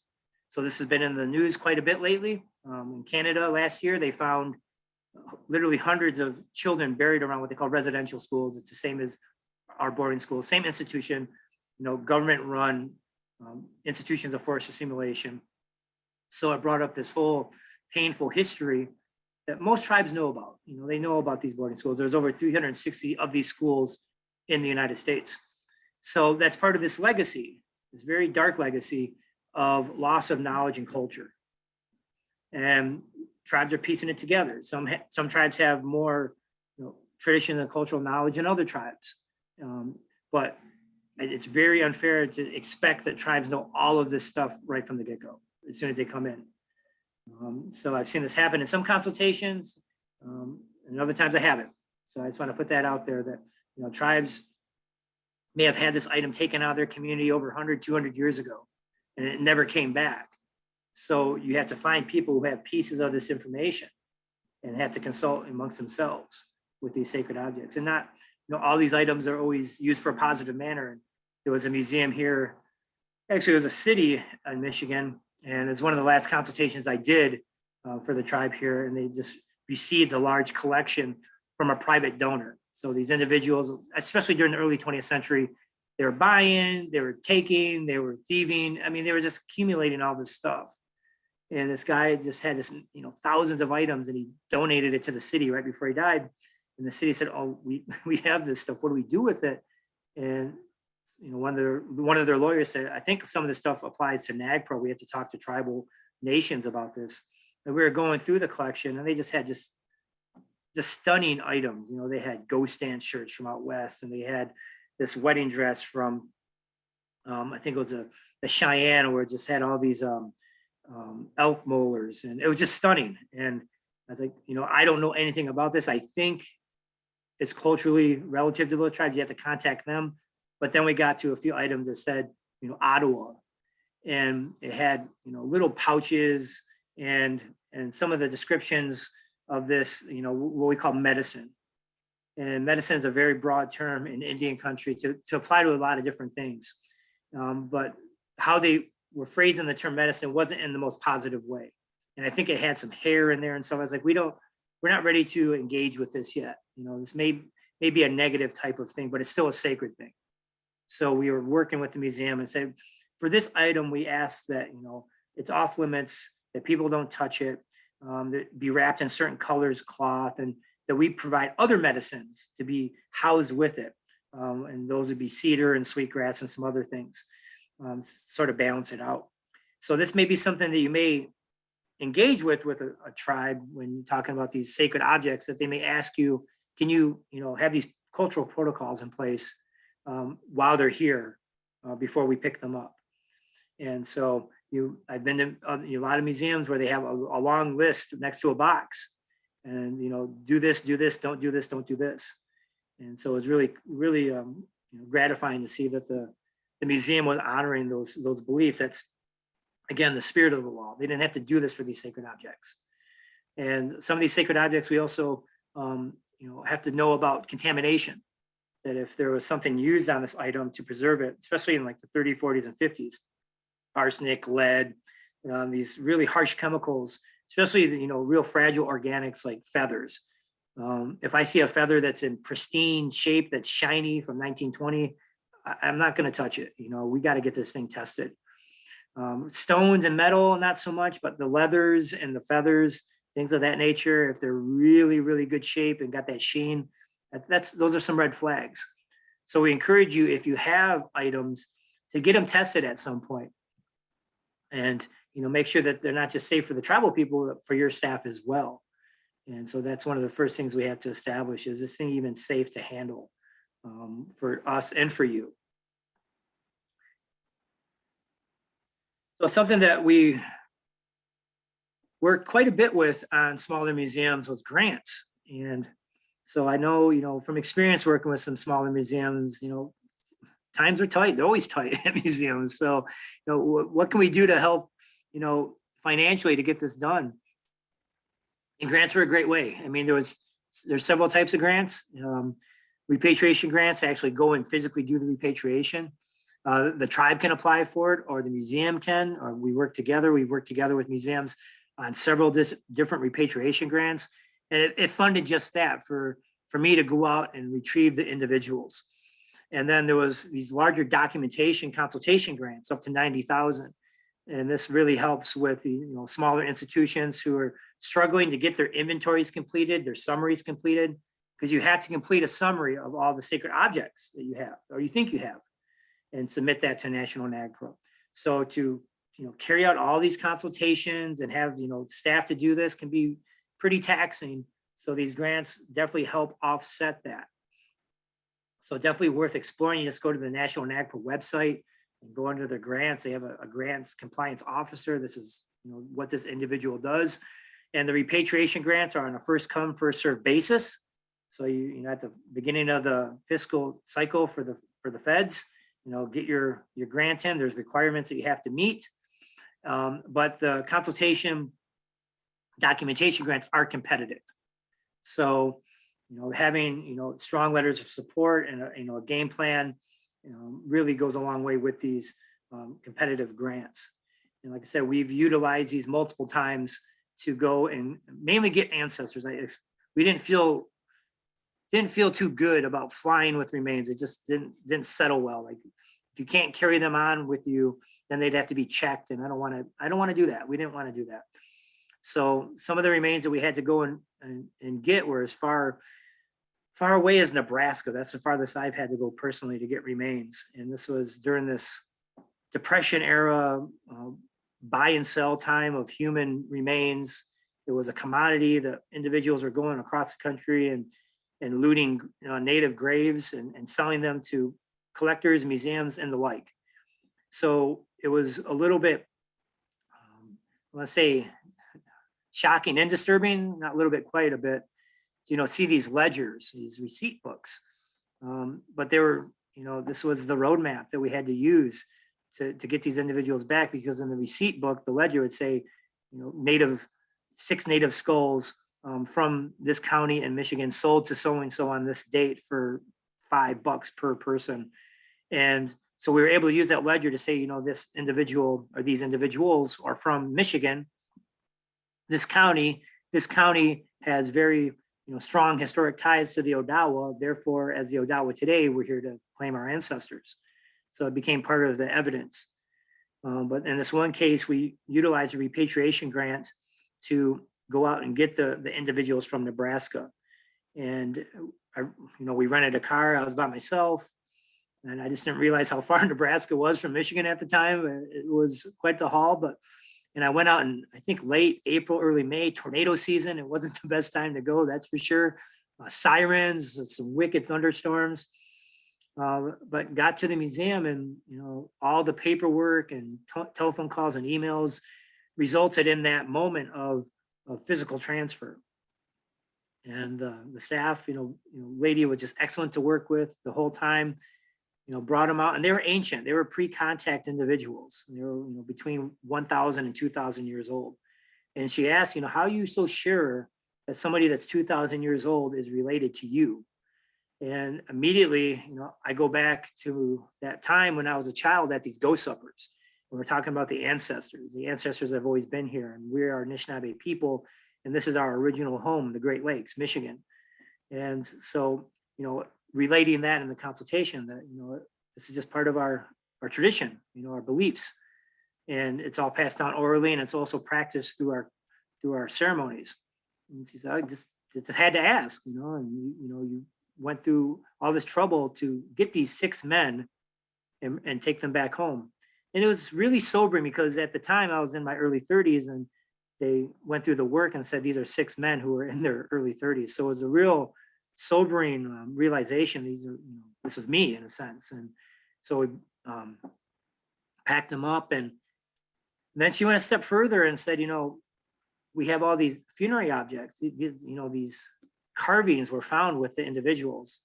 So this has been in the news quite a bit lately. Um, in Canada last year, they found literally hundreds of children buried around what they call residential schools. It's the same as our boarding schools, same institution, you know, government-run um, institutions of forest assimilation. So it brought up this whole painful history that most tribes know about. You know, they know about these boarding schools. There's over 360 of these schools in the United States. So that's part of this legacy, this very dark legacy of loss of knowledge and culture. And tribes are piecing it together. Some, some tribes have more, you know, tradition and cultural knowledge than other tribes. Um, But it's very unfair to expect that tribes know all of this stuff right from the get-go, as soon as they come in. Um, So I've seen this happen in some consultations, um, and other times I haven't. So I just want to put that out there that, you know, tribes may have had this item taken out of their community over 100, 200 years ago, and it never came back. So you have to find people who have pieces of this information and have to consult amongst themselves with these sacred objects and not, you know, all these items are always used for a positive manner. There was a museum here, actually it was a city in Michigan, and it's one of the last consultations I did uh, for the tribe here, and they just received a large collection from a private donor. So these individuals, especially during the early 20th century, they were buying, they were taking, they were thieving. I mean, they were just accumulating all this stuff. And this guy just had this, you know, thousands of items and he donated it to the city right before he died. And the city said, oh, we, *laughs* we have this stuff. What do we do with it? And, you know, one of their, one of their lawyers said, I think some of this stuff applies to NAGPRA. We have to talk to tribal nations about this. And we were going through the collection and they just had just just stunning items. You know, they had ghost dance shirts from out west, and they had this wedding dress from, um, I think it was a the Cheyenne, where it just had all these um, um, elk molars, and it was just stunning. And I was like, you know, I don't know anything about this. I think it's culturally relative to those tribes. You have to contact them. But then we got to a few items that said, you know, Ottawa, and it had you know little pouches and and some of the descriptions of this, you know, what we call medicine. And medicine is a very broad term in Indian country to, to apply to a lot of different things. Um, but how they were phrasing the term medicine wasn't in the most positive way. And I think it had some hair in there and so I was like, we don't, we're not ready to engage with this yet. You know, this may, may be a negative type of thing, but it's still a sacred thing. So we were working with the museum and said, for this item, we asked that, you know, it's off limits, that people don't touch it um, that be wrapped in certain colors, cloth, and that we provide other medicines to be housed with it. Um, and those would be cedar and sweetgrass and some other things, um, sort of balance it out. So this may be something that you may engage with with a, a tribe when talking about these sacred objects that they may ask you, can you, you know, have these cultural protocols in place um, while they're here uh, before we pick them up. And so you, I've been to uh, a lot of museums where they have a, a long list next to a box. And, you know, do this, do this, don't do this, don't do this. And so it's really, really um, you know, gratifying to see that the, the museum was honoring those, those beliefs. That's, again, the spirit of the law. They didn't have to do this for these sacred objects. And some of these sacred objects, we also, um, you know, have to know about contamination. That if there was something used on this item to preserve it, especially in like the 30s, 40s, and 50s, arsenic, lead, um, these really harsh chemicals, especially the, you know real fragile organics like feathers. Um, if I see a feather that's in pristine shape, that's shiny from 1920, I, I'm not going to touch it. You know, we got to get this thing tested. Um, stones and metal, not so much, but the leathers and the feathers, things of that nature, if they're really, really good shape and got that sheen, that's those are some red flags. So we encourage you if you have items to get them tested at some point. And you know make sure that they're not just safe for the tribal people but for your staff as well. And so that's one of the first things we have to establish is this thing even safe to handle um, for us and for you? So something that we worked quite a bit with on smaller museums was grants. And so i know you know from experience working with some smaller museums you know times are tight. They're always *laughs* tight at museums. So, you know, what can we do to help, you know, financially to get this done? And grants are a great way. I mean, there was, there's several types of grants. Um, repatriation grants actually go and physically do the repatriation. Uh, the tribe can apply for it or the museum can, or we work together. We work together with museums on several different repatriation grants. And it, it funded just that for, for me to go out and retrieve the individuals. And then there was these larger documentation consultation grants up to ninety thousand. And this really helps with the, you know, smaller institutions who are struggling to get their inventories completed, their summaries completed. Because you have to complete a summary of all the sacred objects that you have, or you think you have, and submit that to National NAGPRA. So to, you know, carry out all these consultations and have, you know, staff to do this can be pretty taxing. So these grants definitely help offset that. So definitely worth exploring. You just go to the National NAGPRA website and go under the grants. They have a, a grants compliance officer. This is, you know, what this individual does. And the repatriation grants are on a first come, first serve basis. So you, you know, at the beginning of the fiscal cycle for the, for the feds, you know, get your, your grant in, there's requirements that you have to meet. Um, but the consultation documentation grants are competitive. So, you know, having, you know, strong letters of support and, you know, a game plan, you know, really goes a long way with these um, competitive grants. And like I said, we've utilized these multiple times to go and mainly get ancestors. If we didn't feel didn't feel too good about flying with remains. It just didn't didn't settle well. Like if you can't carry them on with you, then they'd have to be checked. And I don't want to, I don't want to do that. We didn't want to do that. So some of the remains that we had to go and, and, and get were as far, far away as Nebraska. That's the farthest I've had to go personally to get remains. And this was during this depression era, uh, buy and sell time of human remains. It was a commodity that individuals were going across the country and and looting you know, native graves and, and selling them to collectors, museums, and the like. So it was a little bit, um, let's say, shocking and disturbing, not a little bit, quite a bit, you know, see these ledgers, these receipt books. Um, but they were, you know, this was the roadmap that we had to use to, to get these individuals back because in the receipt book, the ledger would say, you know, native, six native skulls um, from this county in Michigan sold to so-and-so on this date for five bucks per person. And so we were able to use that ledger to say, you know, this individual or these individuals are from Michigan. This county, this county has very, you know, strong historic ties to the Odawa. Therefore, as the Odawa today, we're here to claim our ancestors. So it became part of the evidence. Um, but in this one case, we utilized a repatriation grant to go out and get the, the individuals from Nebraska. And I, you know, we rented a car, I was by myself. And I just didn't realize how far *laughs* Nebraska was from Michigan at the time. It was quite the haul, but, and I went out in, I think late April, early May, tornado season. It wasn't *laughs* the best time to go, that's for sure. Uh, sirens, some wicked thunderstorms. Uh, but got to the museum and, you know, all the paperwork and telephone calls and emails resulted in that moment of of physical transfer. And uh, the staff, you know, you know, lady was just excellent to work with the whole time. You know, brought them out, and they were ancient. They were pre-contact individuals. They were, you know, between 1,000 and 2,000 years old. And she asked, you know, how are you so sure that somebody that's 2,000 years old is related to you? And immediately, you know, I go back to that time when I was a child at these ghost suppers And we're talking about the ancestors. The ancestors have always been here and we are Anishinaabe people. And this is our original home, the Great Lakes, Michigan. And so, you know, relating that in the consultation that, you know, this is just part of our, our tradition, you know, our beliefs. And it's all passed down orally and it's also practiced through our, through our ceremonies. And she said, I just, just had to ask, you know, and you, you know, you went through all this trouble to get these six men and, and take them back home and it was really sobering because at the time I was in my early 30s and they went through the work and said these are six men who were in their early 30s. So it was a real sobering um, realization. These are, you know, this was me in a sense. And so we um, packed them up and then she went a step further and said, you know, we have all these funerary objects, you know, these carvings were found with the individuals.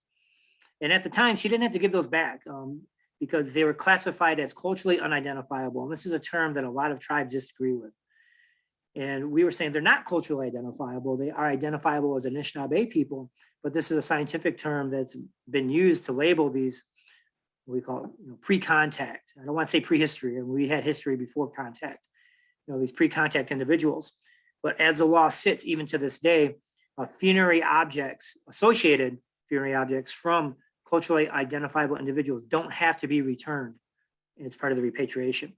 And at the time, she didn't have to give those back. Um, because they were classified as culturally unidentifiable. And this is a term that a lot of tribes disagree with. And we were saying they're not culturally identifiable. They are identifiable as Anishinaabe people, but this is a scientific term that's been used to label these, we call it you know, pre-contact. I don't want to say prehistory, and we had history before contact, you know, these pre-contact individuals. But as the law sits, even to this day, uh, funerary objects, associated funerary objects from culturally identifiable individuals don't have to be returned. It's part of the repatriation.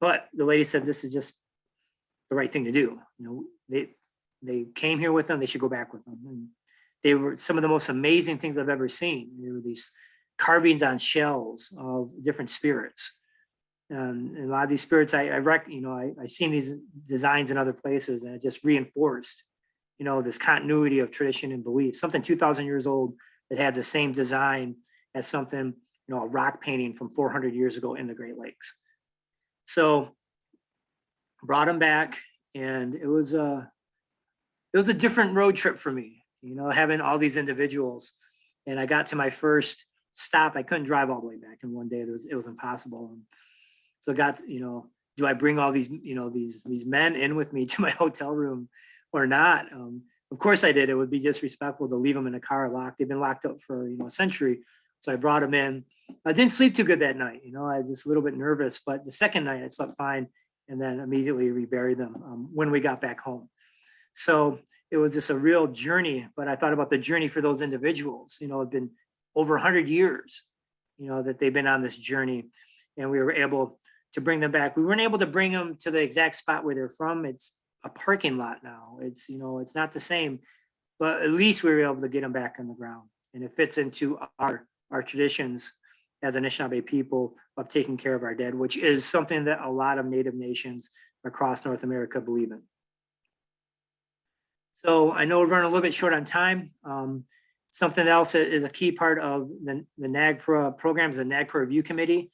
But the lady said this is just the right thing to do. You know, they, they came here with them, they should go back with them. And they were some of the most amazing things I've ever seen. There were these carvings on shells of different spirits. Um, and a lot of these spirits, I, I rec, you know, I, I seen these designs in other places and it just reinforced, you know, this continuity of tradition and belief, something two thousand years old that has the same design as something, you know, a rock painting from four hundred years ago in the Great Lakes. So brought them back and it was a, it was a different road trip for me, you know, having all these individuals. And I got to my first stop. I couldn't drive all the way back in one day. It was, it was impossible. And So I got, you know, do I bring all these, you know, these, these men in with me *laughs* to my hotel room or not? Um, of course I did. It would be disrespectful to leave them in a car locked. They've been locked up for, you know, a century. So I brought them in. I didn't sleep too good that night. You know, I was just a little bit nervous, but the second night I slept fine and then immediately reburied them um, when we got back home. So it was just a real journey, but I thought about the journey for those individuals, you know, it'd been over hundred years, you know, that they've been on this journey and we were able to bring them back. We weren't able to bring them to the exact spot where they're from. It's a parking lot now. It's, you know, it's not the same, but at least we were able to get them back on the ground and it fits into our, our traditions as Anishinaabe people of taking care of our dead, which is something that a lot of native nations across North America believe in. So I know we're running a little bit short on time. Um, something else is a key part of the, the NAGPRA program is the NAGPRA Review Committee.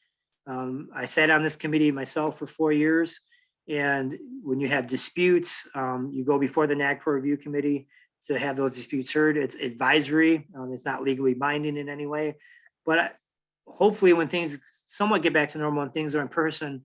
Um, I sat on this committee myself for four years. And when you have disputes, um, you go before the NAGPRA Review Committee to have those disputes heard. It's advisory. Um, it's not legally binding in any way. But hopefully when things somewhat get back to normal and things are in person,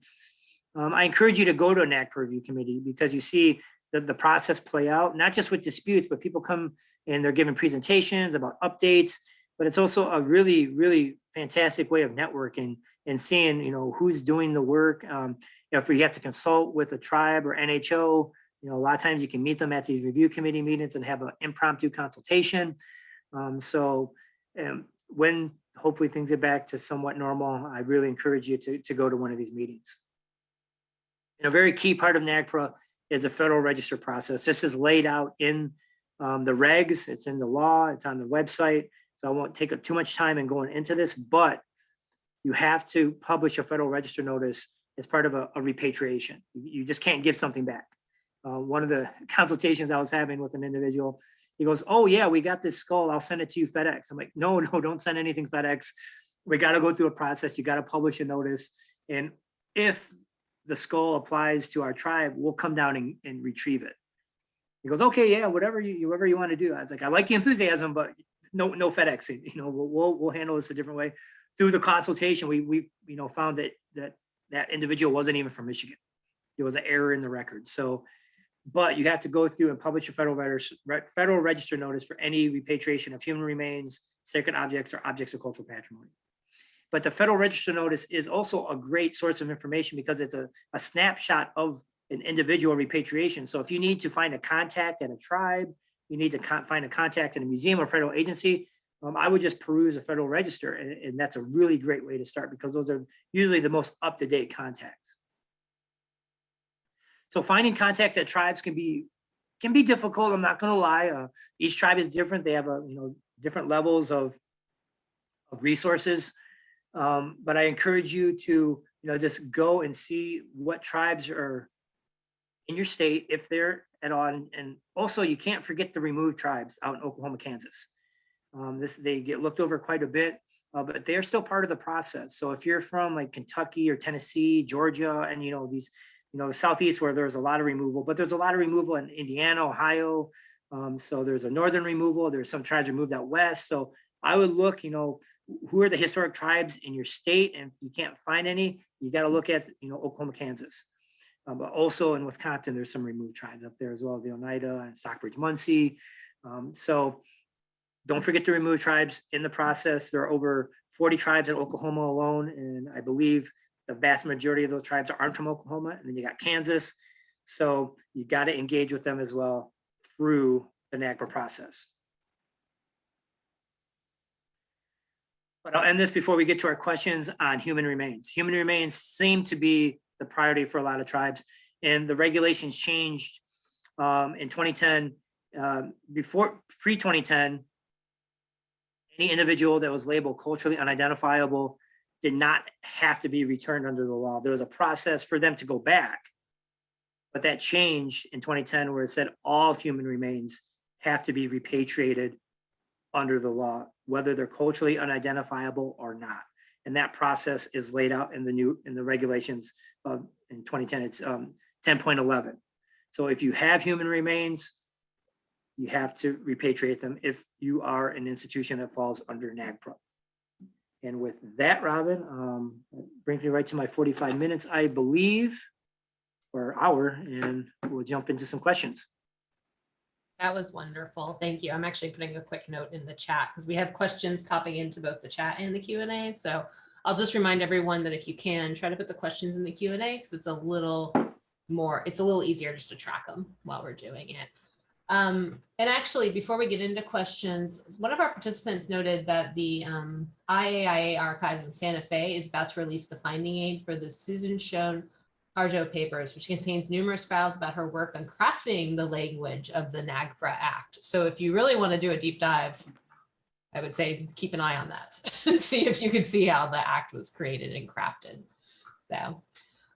um, I encourage you to go to a NAC review committee because you see the, the process play out, not just with disputes, but people come and they're giving presentations about updates, but it's also a really, really fantastic way of networking and seeing, you know, who's doing the work. Um, if we have to consult with a tribe or NHO, you know, a lot of times you can meet them at these review committee meetings and have an impromptu consultation. Um, so um, when hopefully things get back to somewhat normal, I really encourage you to, to go to one of these meetings. And a very key part of NAGPRA is the federal register process. This is laid out in um, the regs, it's in the law, it's on the website. So I won't take up too much time in going into this, but you have to publish a federal register notice as part of a, a repatriation. You you just can't give something back. Uh, one of the *laughs* consultations I was having with an individual, he goes, oh yeah, we got this skull, I'll send it to you FedEx. I'm like, no, *laughs* no, don't send anything FedEx. We gotta go through a process, you gotta publish a notice. And if the skull applies to our tribe, we'll come down and, and retrieve it. He goes, okay, yeah, whatever you, whatever you wanna do. I was like, I like the enthusiasm, but no, no FedEx, *laughs* you know, we'll, we'll, we'll handle this a different way. Through the consultation, we, we, you know, found that, that, that individual wasn't even from Michigan. There was an error in the record, so but you have to go through and publish a federal federal register notice for any repatriation of human remains, sacred objects, or objects of cultural patrimony. But the federal register notice is also a great source of information because it's a, a snapshot of an individual repatriation. So if you need to find a contact at a tribe, you need to find a contact in a museum or federal agency, um, I would just peruse a federal register, and, and that's a really great way to start because those are usually the most up-to-date contacts. So finding contacts at tribes can be can be difficult. I'm not going to lie. Uh, each tribe is different. They have a you know different levels of of resources. Um, but I encourage you to you know just go and see what tribes are in your state if they're at all. And, and also you can't forget the removed tribes out in Oklahoma, Kansas. Um, this they get looked over quite a bit. Uh, but they're still part of the process. So if you're from like Kentucky or Tennessee, Georgia, and you know these you know, the southeast where there's a lot of removal, but there's a lot of removal in Indiana, Ohio. Um, so there's a northern removal. There's some tribes removed out west. So I would look, you know, who are the historic tribes in your state? And if you can't find any, you got to look at, you know, Oklahoma, Kansas. Um, but also in Wisconsin, there's some removed tribes up there as well, the Oneida and Stockbridge, Munsee. Um, so don't forget to remove tribes in the process. There are over 40 tribes in Oklahoma alone, and I believe the vast majority of those tribes aren't from Oklahoma, and then you got Kansas. So you got to engage with them as well through the NAGPRA process. But I'll end this before we get to our questions on human remains. Human remains seem to be the priority for a lot of tribes, and the regulations changed um, in 2010. um, Before, pre-2010, any individual that was labeled culturally unidentifiable did not have to be returned under the law. There was a process for them to go back. But that changed in 2010 where it said all human remains have to be repatriated under the law, whether they're culturally unidentifiable or not. And that process is laid out in the new, in the regulations of, in 2010, it's um, 10.11. So if you have human remains, you have to repatriate them if you are an institution that falls under NAGPRA. And with that, Robin, um, brings me right to my 45 minutes, I believe, or hour, and we'll jump into some questions. That was wonderful. Thank you. I'm actually putting a quick note in the chat because we have questions popping into both the chat and the Q and A. So I'll just remind everyone that if you can, try to put the questions in the Q and A because it's a little more, it's a little easier just to track them while we're doing it. Um, and actually, before we get into questions, one of our participants noted that the um, IAIA archives in Santa Fe is about to release the finding aid for the Suzan Shown Harjo papers, which contains numerous files about her work on crafting the language of the NAGPRA Act. So if you really want to do a deep dive, I would say keep an eye on that *laughs* and see if you can see how the act was created and crafted. So,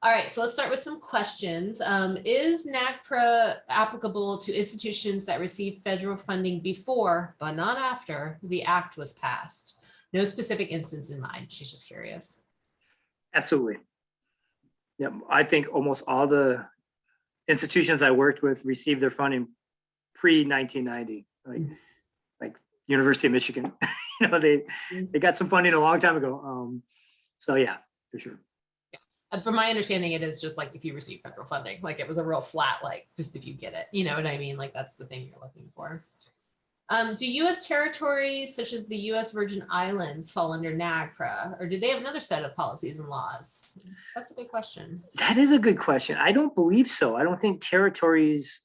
all right, so let's start with some questions. Um, is NAGPRA applicable to institutions that receive federal funding before, but not after, the act was passed? No specific instance in mind. She's just curious. Absolutely. Yeah, I think almost all the institutions I worked with received their funding pre-1990, like, Mhm. like University of Michigan. *laughs* You know, they, they got some funding a long time ago. Um, so yeah, for sure. And from my understanding, it is just like if you receive federal funding, like it was a real flat, like just if you get it, you know what I mean? Like that's the thing you're looking for. Um, do US territories such as the US Virgin Islands fall under NAGPRA or do they have another set of policies and laws? That's a good question. That is a good question. I don't believe so. I don't think territories,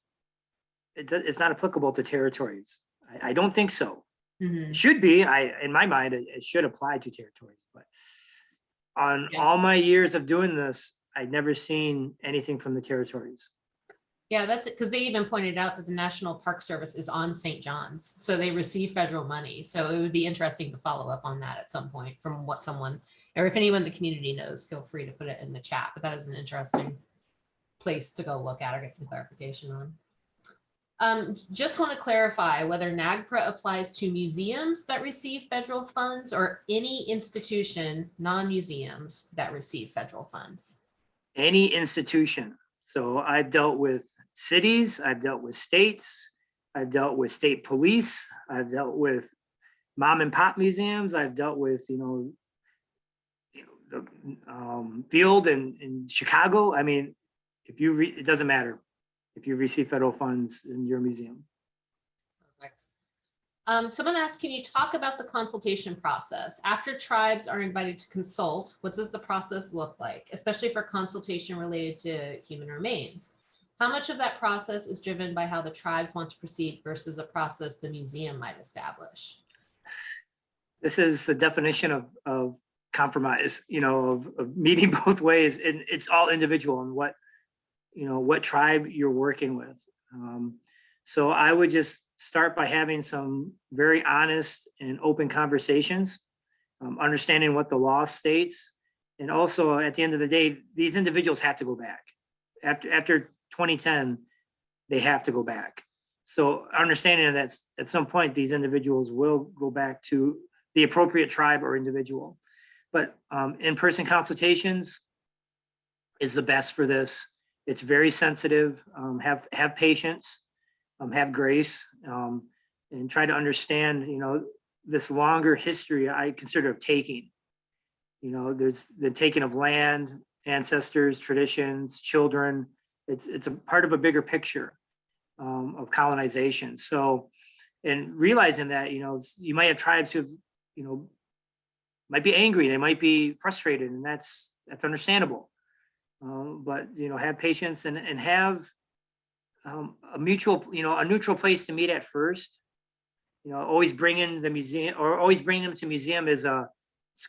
it, it's not applicable to territories. I, I don't think so. Mhm. Should be, I, in my mind, it, it should apply to territories, but on Yeah. all my years of doing this, I'd never seen anything from the territories. Yeah, that's it. Because they even pointed out that the National Park Service is on St. John's. So they receive federal money. So it would be interesting to follow up on that at some point from what someone, or if anyone in the community knows, feel free to put it in the chat. But that is an interesting place to go look at or get some clarification on. Um, just want to clarify whether NAGPRA applies to museums that receive federal funds or any institution, non-museums that receive federal funds. Any institution. So I've dealt with cities, I've dealt with states, I've dealt with state police, I've dealt with mom and pop museums, I've dealt with, you know, the um, field in, in Chicago. I mean, if you, re- it doesn't matter if you receive federal funds in your museum. Perfect. Um, someone asked, can you talk about the consultation process? After tribes are invited to consult, what does the process look like, especially for consultation related to human remains? How much of that process is driven by how the tribes want to proceed versus a process the museum might establish? this is the definition of, of compromise, you know, of, of meeting *laughs* both ways. And it's all individual and what, you know, what tribe you're working with. Um, so I would just start by having some very honest and open conversations, um, understanding what the law states. And also at the end of the day, these individuals have to go back. After, after 2010, they have to go back. So understanding that at some point, these individuals will go back to the appropriate tribe or individual. But um, in-person consultations is the best for this. It's very sensitive. Um, have have patience, um, have grace, um, and try to understand. You know, this longer history I consider of taking. You know, there's the taking of land, ancestors, traditions, children. It's it's a part of a bigger picture um, of colonization. So, and realizing that you know you might have tribes who've you know, might be angry, they might be frustrated, and that's that's understandable. Um, but you know, have patience and and have um, a mutual, you know, a neutral place to meet at first. You know, always bringing the museum or always bringing them to museum is a,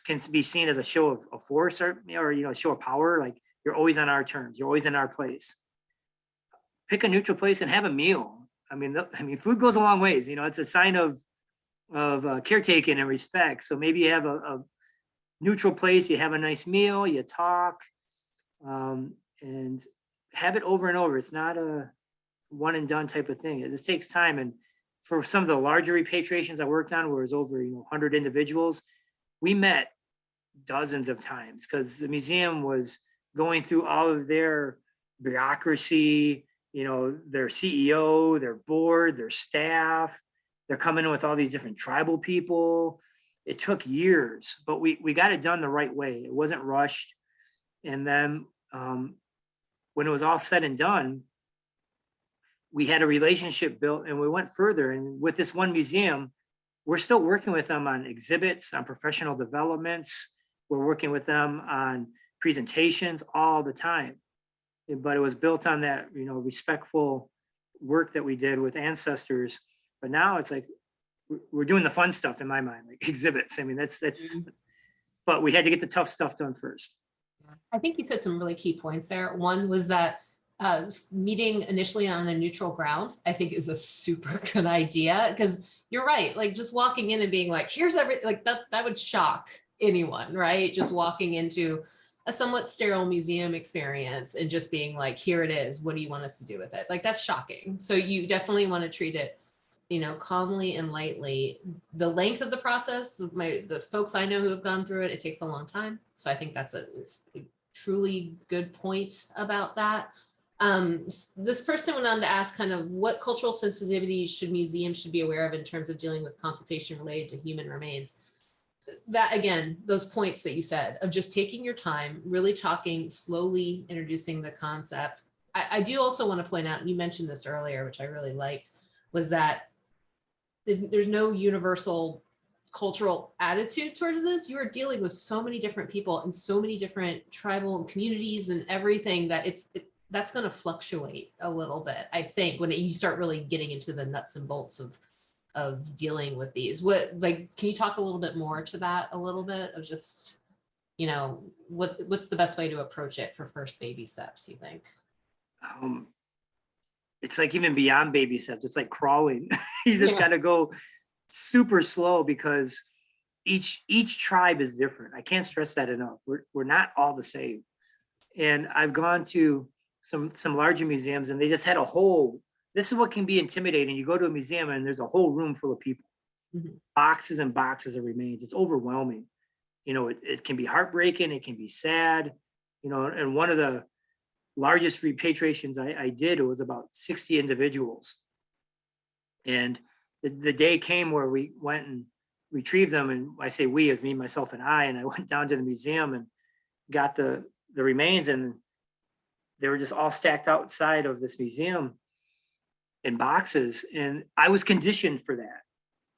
can be seen as a show of, of force or, or, you know, show of power, like you're always on our terms, you're always in our place. Pick a neutral place and have a meal. I mean, the- I mean, food goes a long ways, you know, it's a sign of, of uh, caretaking and respect. So maybe you have a, a neutral place, you have a nice meal, you talk, um, and have it over and over. It's not a one and done type of thing. This takes time. And for some of the larger repatriations I worked on, where it was over, you know, hundred individuals, we met dozens of times because the museum was going through all of their bureaucracy, you know, their CEO, their board, their staff. They're coming in with all these different tribal people. It took years, but we, we got it done the right way. It wasn't rushed. And then um, when it was all said and done, we had a relationship built and we went further. And with this one museum, we're still working with them on exhibits, on professional developments. We're working with them on presentations all the time. But it was built on that, you know, respectful work that we did with ancestors. But now it's like, we're- we're doing the fun stuff in my mind, like *laughs* exhibits. I mean, that's, that's, but we had to get the tough stuff done first. I think you said some really key points there. One was that uh, meeting initially on a neutral ground, I think is a super *laughs* good idea because you're right. Like just walking in and being like, here's everything like that that would shock anyone, right? Just walking into a somewhat sterile museum experience and just being like, here it is. What do you want us to do with it? Like that's shocking. So you definitely want to treat it you know, calmly and lightly. The length of the process, my the folks I know who have gone through it, it takes a long time. So I think that's a, a truly good point about that. Um, this person went on to ask kind of what cultural sensitivities should museums should be aware of in terms of dealing with consultation related to human remains. That again, those points that you said of just taking your time, really talking slowly, introducing the concept. I, I do also want to point out, you mentioned this earlier, which I really liked, was that there's, there's no universal cultural attitude towards this. You are dealing with so many different people and so many different tribal communities and everything that it's it, that's going to fluctuate a little bit. I think when it, you start really getting into the nuts and bolts of of dealing with these. What like can you talk a little bit more to that a little bit of just you know what what's the best way to approach it for first baby steps? You think? um, it's like even beyond baby steps, it's like crawling. *laughs* you just Yeah. gotta go super slow because each each tribe is different. I can't stress that enough. We're we're not all the same. And I've gone to some some larger museums and they just had a whole, this is what can be intimidating. You go to a museum and there's a whole room full of people. Mhm. Boxes and boxes of remains. It's overwhelming. You know, it, it can be heartbreaking, it can be sad, you know, and one of the largest repatriations I, I did, was about 60 individuals. And the, the day came where we went and retrieved them. And I say we as me, myself and I, and I *laughs* went down to the museum and got the, the remains and they were just all stacked outside of this museum in boxes. And I was conditioned for that.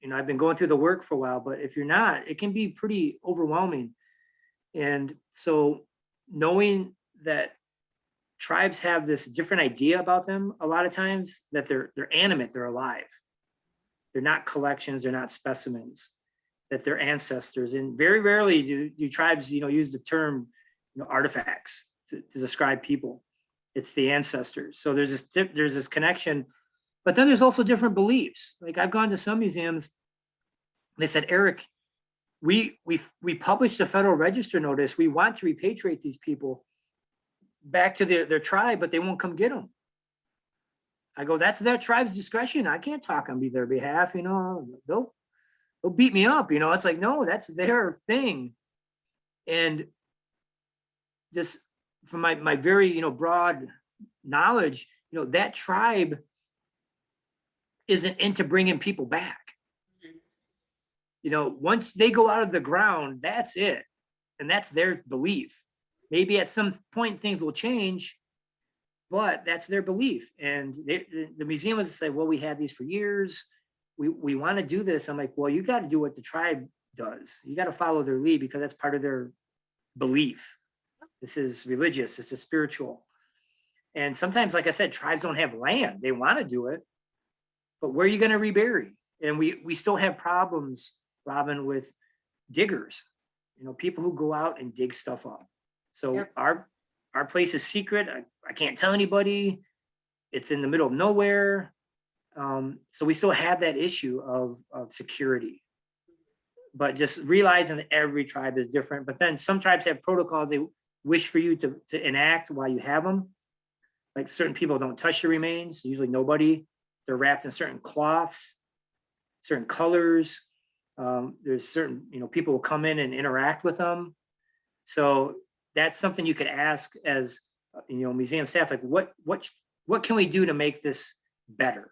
You know, I've been going through the work for a while, but if you're not, it can be pretty overwhelming. And so knowing that tribes have this different idea about them a lot of times that they're they're animate they're alive. They're not collections they're not specimens that they're ancestors. And very rarely do, do tribes you know use the term you know artifacts to, to describe people. It's the ancestors. So there's this there's this connection. But then there's also different beliefs. Like i've gone to some museums they said eric we we we published a federal register notice. We want to repatriate these people back to their, their tribe, but they won't come get them. I go, that's their tribe's discretion. I can't talk on be their behalf, you know, they'll, they'll beat me up, you know, it's like, no, that's their thing. And just from my, my very, you know, broad knowledge, you know, that tribe isn't into bringing people back. Mhm. You know, once they go out of the ground, that's it. And that's their belief maybe at some point things will change, but that's their belief. And they, the, the museum was say, well, we had these for years. We, we want to do this. I'm like, well, you got to do what the tribe does. You got to follow their lead because that's part of their belief. This is religious, this is spiritual. And sometimes, like I said, tribes don't have land. They want to do it. But where are you going to rebury? And we, we still have problems, Robin, with diggers. You know, people who go out and dig stuff up. So Yep. our, our place is secret. I, I can't tell anybody. It's in the middle of nowhere. Um, so we still have that issue of, of security. But just realizing that every tribe is different, but then some tribes have protocols they wish for you to, to enact while you have them. Like certain people don't touch the remains, usually nobody. They're wrapped in certain cloths, certain colors. Um, there's certain, you know, people will come in and interact with them. So that's something you could ask as, uh, you know, museum staff, like what, what, what can we do to make this better?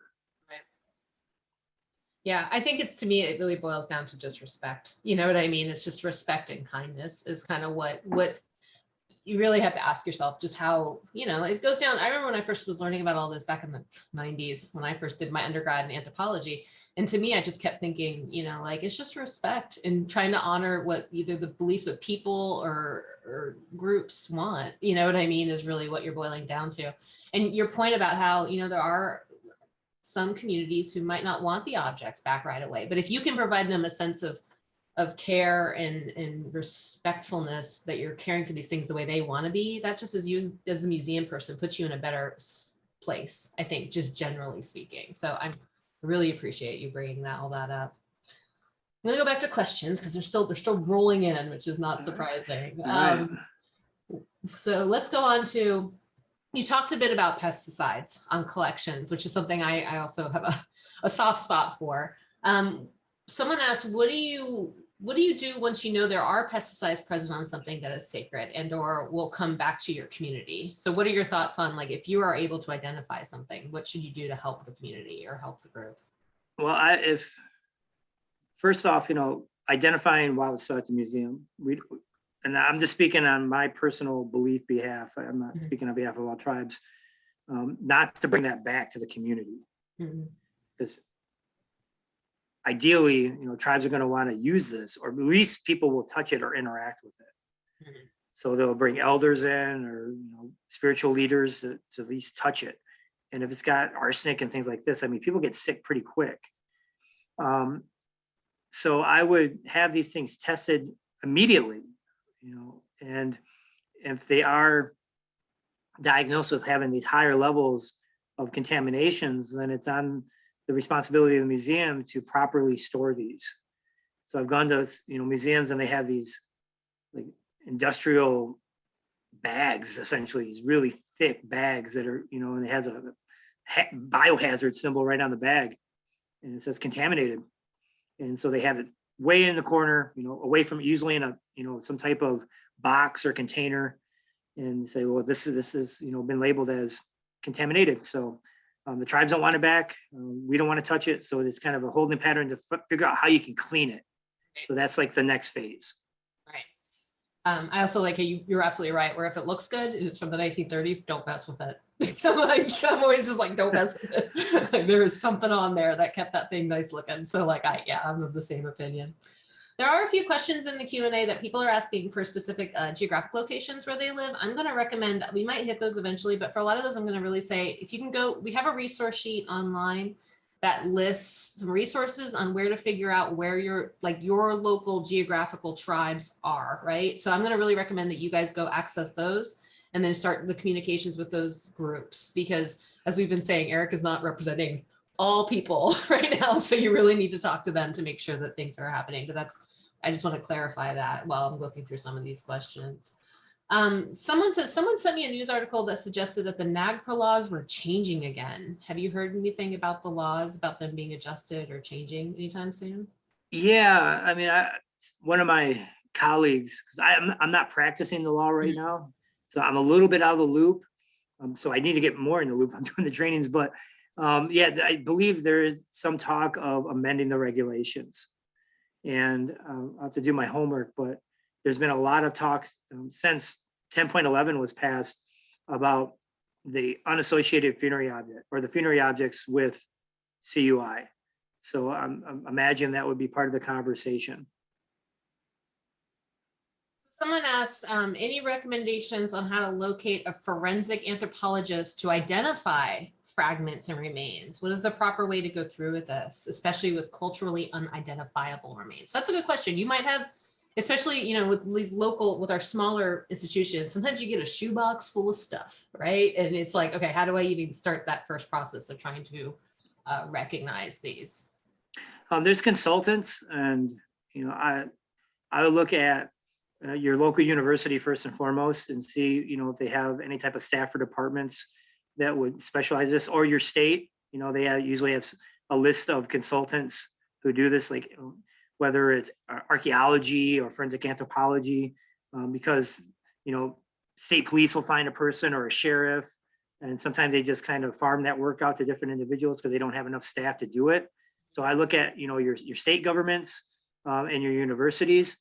Yeah, I think it's, to me, it really boils down to just respect. You know what I mean? It's just respect and kindness is kind of what, what you really have to ask yourself just how, you know, it goes down. I remember when I first was learning about all this back in the nineties, when I first did my undergrad in anthropology. And to me, I just kept thinking, you know, like, it's just respect and trying to honor what either the beliefs of people or, or groups want, you know what I mean, is really what you're boiling down to. And your point about how, you know, there are some communities who might not want the objects back right away. But if you can provide them a sense of of care and and respectfulness that you're caring for these things the way they want to be, that just as you as the museum person puts you in a better place. I think just generally speaking. So I'm really appreciate you bringing that all that up. I'm gonna go back to questions because they're still they're still rolling in, which is not surprising. Um, so let's go on to, you talked a bit about pesticides on collections, which is something I, I also have a, a soft spot for. Um, someone asked, what do you, what do you do once you know there are pesticides present on something that is sacred and or will come back to your community? So what are your thoughts on like, if you are able to identify something, what should you do to help the community or help the group? Well, I, if, first off, you know, identifying wild stuff at the museum, we, and I'm just speaking on my personal belief behalf, I'm not Mhm. speaking on behalf of all tribes, um, not to bring that back to the community, Mhm. because ideally, you know, tribes are gonna wanna use this, or at least people will touch it or interact with it. Mhm. So they'll bring elders in or, you know, spiritual leaders to, to at least touch it. And if it's got arsenic and things like this, I mean, people get sick pretty quick. Um, so I would have these things tested immediately, you know, and if they are diagnosed with having these higher levels of contaminations, then it's on the responsibility of the museum to properly store these. So I've gone to, you know, museums and they have these like industrial bags, essentially, these really thick bags that are, you know, and it has a biohazard symbol right on the bag. And it says contaminated. And so they have it way in the corner, you know, away from usually in a, you know, some type of box or container. And say, well, this is, this is, you know, been labeled as contaminated. So um, the tribes don't want it back. um, We don't want to touch it. So it's kind of a holding pattern to fi- figure out how you can clean it. So that's like the next phase. Right. Um, I also like, you, you're absolutely right, where if it looks good, it's from the nineteen thirties, don't mess with it. I'm *laughs* like, I'm always just like, don't mess with it. *laughs* There is something on there that kept that thing nice looking. So like, I, yeah, I'm of the same opinion. There are a few questions in the Q and A that people are asking for specific uh, geographic locations where they live. I'm gonna recommend, we might hit those eventually, but for a lot of those, I'm gonna really say, if you can go, we have a resource sheet online that lists some resources on where to figure out where your like your local geographical tribes are, right? So I'm going to really recommend that you guys go access those and then start the communications with those groups because as we've been saying, Eric is not representing all people *laughs* right now. So you really need to talk to them to make sure that things are happening. But that's I just want to clarify that while I'm looking through some of these questions. Um, someone said someone sent me a news article that suggested that the NAGPRA laws were changing again. Have you heard anything about the laws, about them being adjusted or changing anytime soon? Yeah, I mean, I, one of my colleagues, because I'm, I'm not practicing the law right now. So I'm a little bit out of the loop. Um, so I need to get more in the loop. *laughs* I'm doing the trainings, but um, yeah, I believe there is some talk of amending the regulations. And um, I have to do my homework, but there's been a lot of talk um, since 10.11 was passed about the unassociated funerary object or the funerary objects with CUI. So I'm imagine that would be part of the conversation. Someone asks, um, any recommendations on how to locate a forensic anthropologist to identify fragments and remains? What is the proper way to go through with this, especially with culturally unidentifiable remains? That's a good question. You might have, especially, you know, with these local, with our smaller institutions, sometimes you get a shoebox full of stuff, right? And it's like, okay, how do I even start that first process of trying to uh, recognize these? Um, there's consultants and, you know, I, I would look at uh, your local university first and foremost and see, you know, if they have any type of staff or departments that would specialize this or your state, you know, they have- usually have a list of consultants who do this, like um, whether it's archaeology or forensic anthropology, um, because, you know, state police will find a person or a sheriff. And sometimes they just kind of farm that work out to different individuals because they don't have enough staff to do it. So I look at, you know, your, your state governments um, and your universities.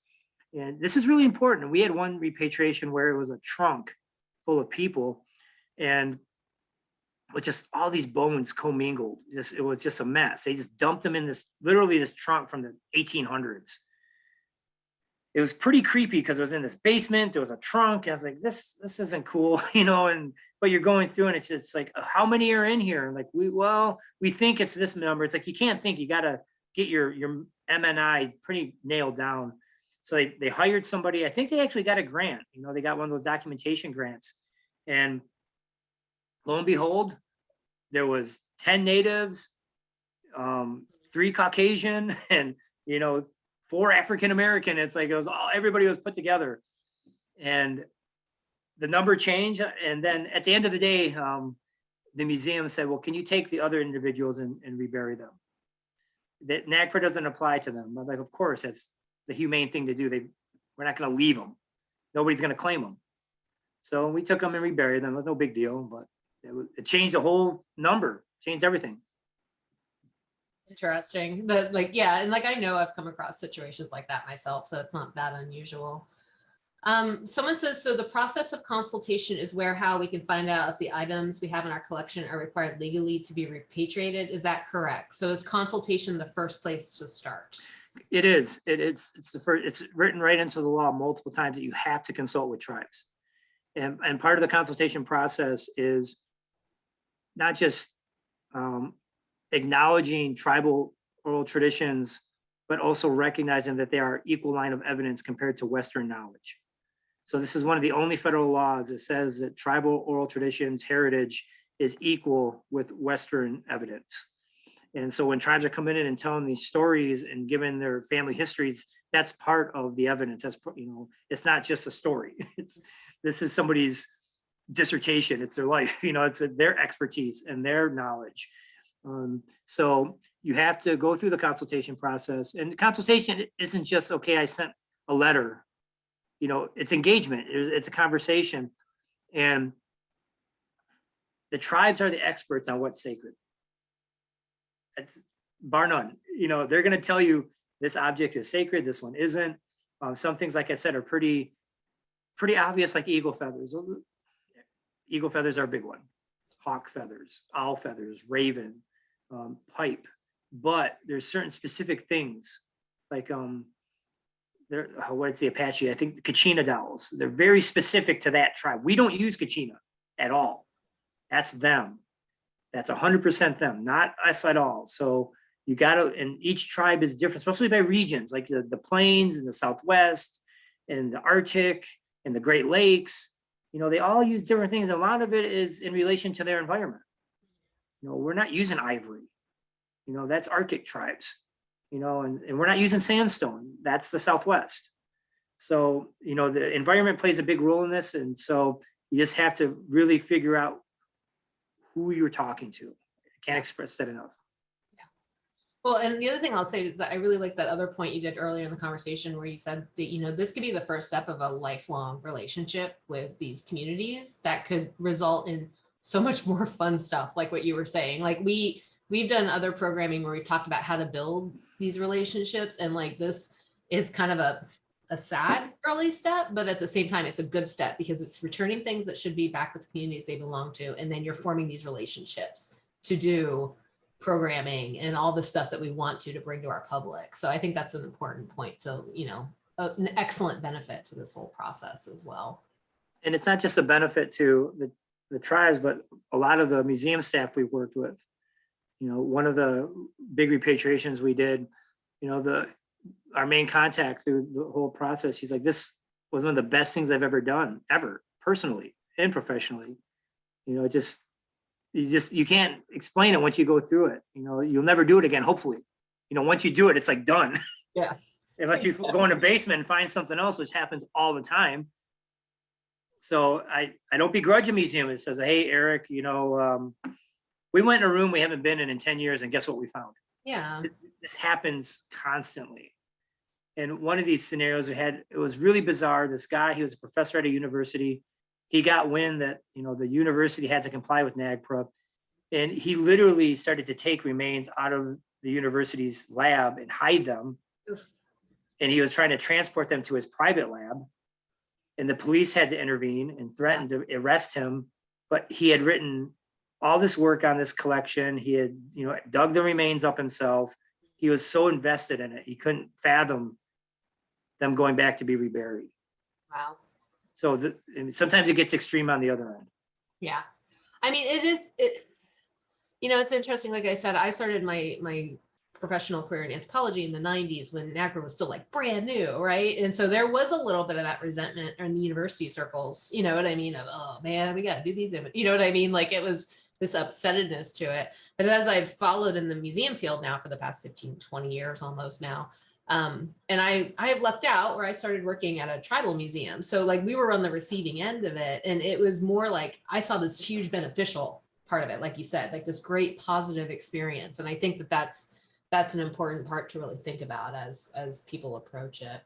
And this is really important. We had one repatriation where it was a trunk full of people and with just all these bones commingled. Just, it was just a mess. They just dumped them in this, literally this trunk from the 1800s. It was pretty creepy because it was in this basement. There was a trunk. and I was like, this, this isn't cool, *laughs* you know, and but you're going through and it's just like, uh, how many are in here? And Like, we, well, we think it's this number. It's like, you can't think, you gotta get your, your MNI pretty nailed down. So they, they hired somebody, I think they actually got a grant, you know, they got one of those documentation grants. And lo and behold, there was ten natives, um, three Caucasian *laughs* and, you know, four African-American. It's like, it was all, everybody was put together. And the number changed. And then at the end of the day, um, the museum said, well, can you take the other individuals and, and rebury them? That NAGPRA doesn't apply to them. I'm like, of course, that's the humane thing to do. They, we're not gonna leave them. Nobody's gonna claim them. So we took them and reburied them. It was no big deal, but it, it changed the whole number, changed everything. Interesting. But like, yeah, and like I know I've come across situations like that myself, so it's not that unusual. Um, someone says, so the process of consultation is where how we can find out if the items we have in our collection are required legally to be repatriated. Is that correct? So is consultation the first place to start? It is, it, it's, it's the first, it's written right into the law multiple times that you have to consult with tribes. And, and part of the consultation process is not just um, acknowledging tribal oral traditions, but also recognizing that they are equal line of evidence compared to Western knowledge. So this is one of the only federal laws that says that tribal oral traditions heritage is equal with Western evidence. And so when tribes are coming in and telling these stories and giving their family histories, that's part of the evidence. That's, you know, it's not just a story. *laughs* It's, this is somebody's dissertation. It's their life, *laughs* you know, it's their expertise and their knowledge. Um, so you have to go through the consultation process and consultation isn't just, okay, I sent a letter. You know, it's engagement, it's a conversation. And the tribes are the experts on what's sacred. It's bar none, you know, they're gonna tell you this object is sacred, this one isn't. Um, some things, like I said, are pretty, pretty obvious, like eagle feathers. Eagle feathers are a big one. Hawk feathers, owl feathers, raven, um, pipe. But there's certain specific things, like, um, what's the Apache? I think the Kachina dolls. They're very specific to that tribe. We don't use Kachina at all. That's them. That's hundred percent them, not us at all. So you gotta, and each tribe is different, especially by regions, like the, the plains and the Southwest and the Arctic and the Great Lakes. You know, they all use different things. A lot of it is in relation to their environment. You know, we're not using ivory. You know, that's Arctic tribes, you know, and, and we're not using sandstone. That's the Southwest. So, you know, the environment plays a big role in this. And so you just have to really figure out who you're talking to. I Can't express that enough. Well, and the other thing I'll say is that I really like that other point you did earlier in the conversation where you said that, you know, this could be the first step of a lifelong relationship with these communities that could result in so much more *laughs* fun stuff, like what you were saying. Like we, we've done other programming where we've talked about how to build these relationships and like this is kind of a, a sad early step, but at the same time, it's a good step because it's returning things that should be back with the communities they belong to. And then you're forming these relationships to do programming and all the stuff that we want to to bring to our public. So I think that's an important point to, you know, a- an excellent benefit to this whole process as well. And it's not just a benefit to the, the tribes, but a lot of the museum staff we worked with. You know, one of the big repatriations we did, you know, the, our main contact through the whole process, she's like, this was one of the best things I've ever done, ever, personally and professionally. You know, it just, you just, you can't explain it once you go through it, you know, you'll never do it again, hopefully. You know, once you do it, it's like done. *laughs* Yeah. Unless you go in a basement and find something else, which happens all the time. So I, I don't begrudge a museum that says, hey, Eric, you know, um, we went in a room we haven't been in in ten years and guess what we found? Yeah, This happens constantly. And one of these scenarios we had, it was really bizarre. This guy, he was a professor at a university. He got wind that, you know, the university had to comply with NAGPRA. And he literally started to take remains out of the university's lab and hide them. Oof. And he was trying to transport them to his private lab. And the police had to intervene and threatened to arrest him. But he had written all this work on this collection. He had, you know, dug the remains up himself. He was so invested in it, he couldn't fathom them going back to be reburied. wow. So the, sometimes it gets extreme on the other end. Yeah, I mean, it is, it, you know, it's interesting, like I said, I started my, my professional career in anthropology in the nineties when NAGPRA was still like brand new, right? And so there was a little bit of that resentment in the university circles, you know what I mean? Of, oh man, we gotta do these, you know what I mean? Like it was this upsettedness to it. But as I've followed in the museum field now for the past 15, 20 years almost now, um, and I, I have left out where I started working at a tribal museum. So like we were on the receiving end of it. And it was more like I saw this huge beneficial part of it, like you said, like this great positive experience. And I think that that's that's an important part to really think about as as people approach it.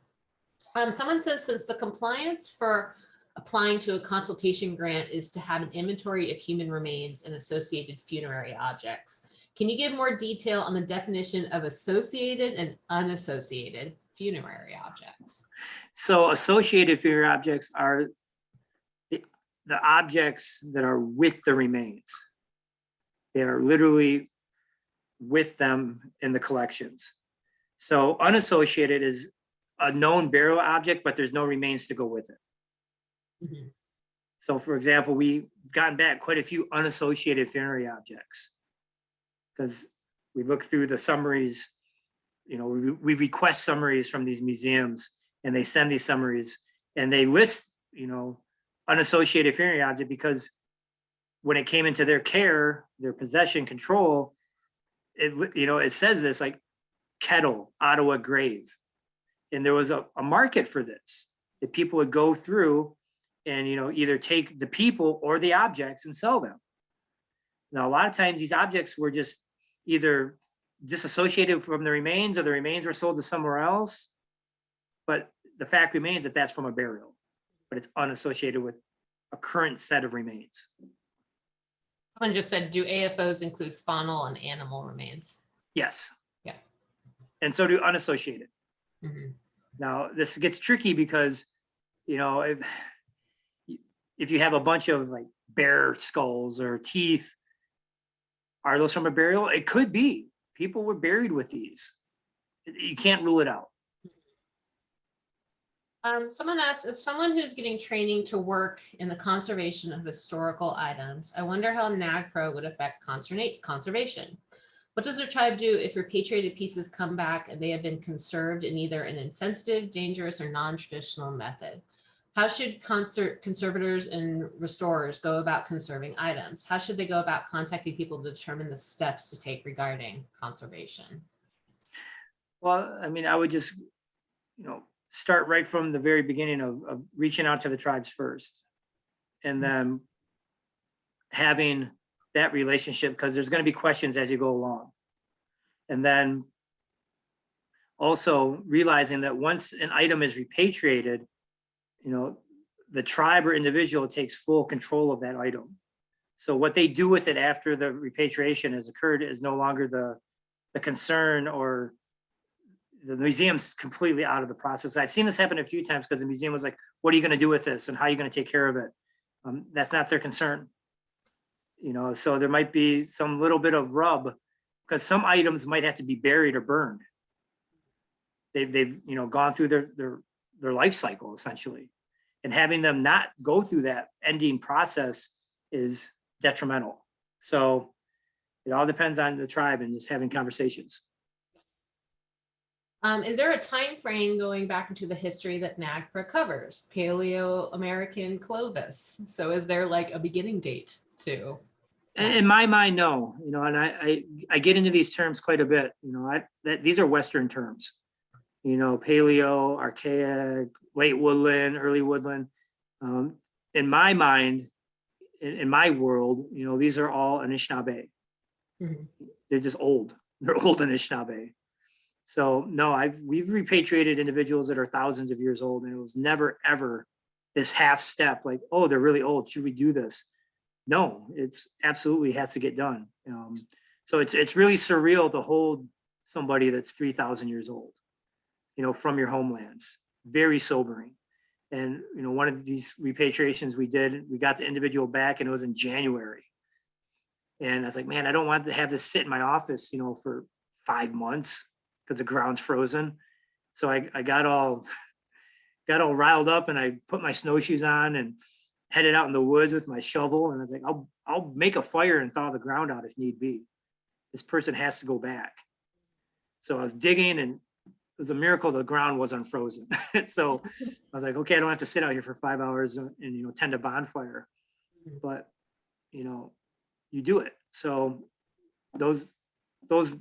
Um, someone says since the compliance for applying to a consultation grant is to have an inventory of human remains and associated funerary objects. Can you give more detail on the definition of associated and unassociated funerary objects? So associated funerary objects are the, the objects that are with the remains. They are literally with them in the collections. So unassociated is a known burial object, but there's no remains to go with it. Mhm. So for example, we've gotten back quite a few unassociated funerary objects. Because we look through the summaries, you know, we, we request summaries from these museums and they send these summaries and they list, you know, unassociated funerary object because when it came into their care, their possession control, it, you know, it says this like kettle, Ottawa grave. And there was a, a market for this, that people would go through and, you know, either take the people or the objects and sell them. Now, a lot of times these objects were just either disassociated from the remains or the remains were sold to somewhere else. But the fact remains that that's from a burial, but it's unassociated with a current set of remains. Someone just said, do AFOs include faunal and animal remains? Yes. Yeah. And so do unassociated. Mhm. Now, this gets tricky because, you know, if, if you have a bunch of like bear skulls or teeth, are those from a burial? It could be. People were buried with these. You can't rule it out. Um, someone asked, if someone who's getting training to work in the conservation of historical items, I wonder how NAGPRA would affect conserva- conservation. What does the tribe do if repatriated pieces come back and they have been conserved in either an insensitive, dangerous, or non-traditional method? How should concert conservators and restorers go about conserving items? How should they go about contacting people to determine the steps to take regarding conservation? Well, I mean, I would just, you know, start right from the very beginning of, of reaching out to the tribes first. And mm-hmm. then having that relationship, because there's gonna be questions as you go along. And then also realizing that once an item is repatriated, you know, the tribe or individual takes full control of that item. So what they do with it after the repatriation has occurred is no longer the, the concern or the museum's completely out of the process. I've seen this happen a few times because the museum was like, what are you gonna do with this and how are you gonna take care of it? Um, that's not their concern. You know, so there might be some little bit of rub because some items might have to be buried or burned. They've, they've, you know, gone through their, their their life cycle essentially. And having them not go through that ending process is detrimental. So it all depends on the tribe and just having conversations. Um, is there a time frame going back into the history that NAGPRA covers? Paleo American Clovis. So is there like a beginning date too? In, in my mind, no, you know, and I, I, I get into these terms quite a bit, you know, I, that, these are Western terms. You know, paleo, archaic, late woodland, early woodland. Um, in my mind, in, in my world, you know, these are all Anishinaabe. Mhm. They're just old. They're old Anishinaabe. So no, I've, we've repatriated individuals that are thousands of years old and it was never, ever this half step like, oh, they're really old. Should we do this? No, it's absolutely has to get done. Um, so it's, it's really surreal to hold somebody that's 3000 years old, you know, from your homelands, very sobering. And, you know, one of these repatriations we did, we got the individual back and it was in January. And I was like, man, I don't want to have this sit in my office, you know, for five months because the ground's frozen. So I, I got all, *laughs* got all riled up and I put my snowshoes on and headed out in the woods with my shovel. And I was like, I'll, I'll make a fire and thaw the ground out if need be. This person has to go back. So I was digging and was a miracle the ground was unfrozen. *laughs* so I was like, okay, I don't have to sit out here for five hours and, and, you know, tend a bonfire. Mhm. But, you know, you do it. So those, those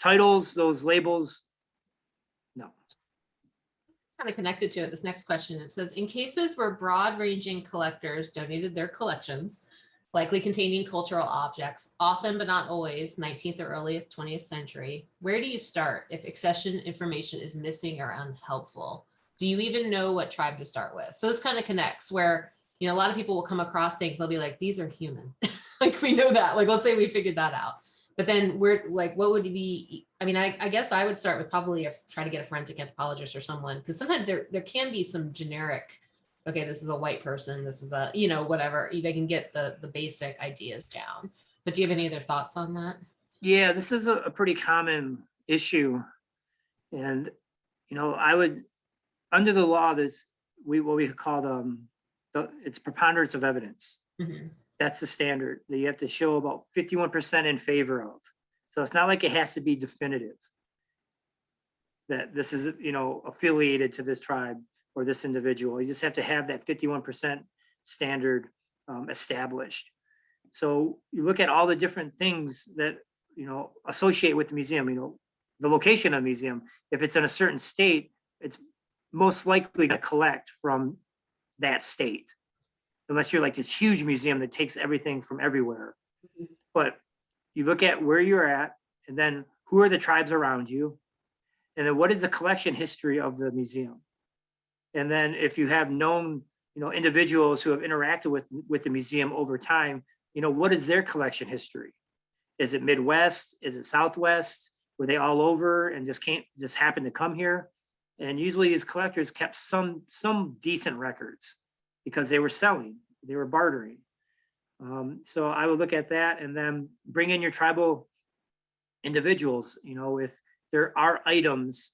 titles, those labels, no. Kind of connected to it, this next question, it says, in cases where broad ranging collectors donated their collections, likely containing cultural objects, often but not always, 19th or early 20th century, where do you start if accession information is missing or unhelpful? Do you even know what tribe to start with? So this kind of connects where, you know, a lot of people will come across things, they'll be like, these are human. *laughs* Like, we know that, like, let's say we figured that out. But then we're like, what would be, I mean, I, I guess I would start with probably a, try to get a forensic anthropologist or someone, because sometimes there, there can be some generic, okay, this is a white person, this is a, you know, whatever, they can get the, the basic ideas down. But do you have any other thoughts on that? Yeah, this is a, a pretty common issue. And, you know, I would, under the law, there's, we, what we call them, the, it's preponderance of evidence. Mhm. That's the standard that you have to show about fifty-one percent in favor of. So it's not like it has to be definitive. That this is, you know, affiliated to this tribe or this individual. You just have to have that fifty-one percent standard um, established. So you look at all the different things that, you know, associate with the museum, you know, the location of the museum. If it's in a certain state, it's most likely to collect from that state unless you're like this huge museum that takes everything from everywhere. Mhm. But you look at where you're at and then who are the tribes around you? And then what is the collection history of the museum? And then if you have known, you know, individuals who have interacted with, with the museum over time, you know, what is their collection history? Is it Midwest? Is it Southwest? Were they all over and just can't, just happen to come here? And usually these collectors kept some, some decent records because they were selling, they were bartering. Um, so I would look at that and then bring in your tribal individuals, you know, if there are items